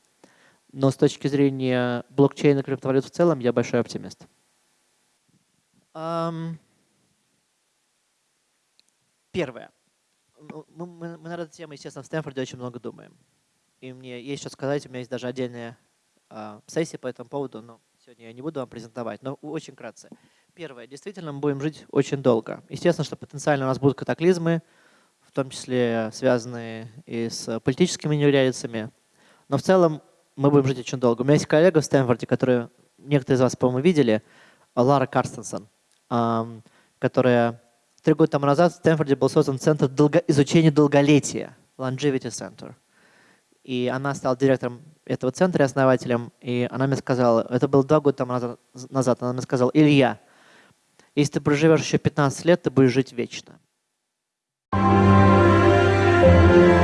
Но с точки зрения блокчейна и криптовалют в целом я большой оптимист. Первое. Ну, мы, мы, мы над этой темой, естественно, в Стэнфорде очень много думаем. И мне есть что сказать, у меня есть даже отдельная э, сессия по этому поводу, но Сегодня я не буду вам презентовать, но очень кратко. Первое. Действительно, мы будем жить очень долго. Естественно, что потенциально у нас будут катаклизмы, в том числе связанные и с политическими неурядицами. Но в целом мы будем жить очень долго. У меня есть коллега в Стэнфорде, которую некоторые из вас, по-моему, видели, Лара Карстенсон, которая три года тому назад в Стэнфорде был создан Центр изучения долголетия, Longevity Center. И она стала директором этого центра основателем, и она мне сказала, это было два года там назад, она мне сказала, Илья, если ты проживешь еще 15 лет, ты будешь жить вечно. Thank you.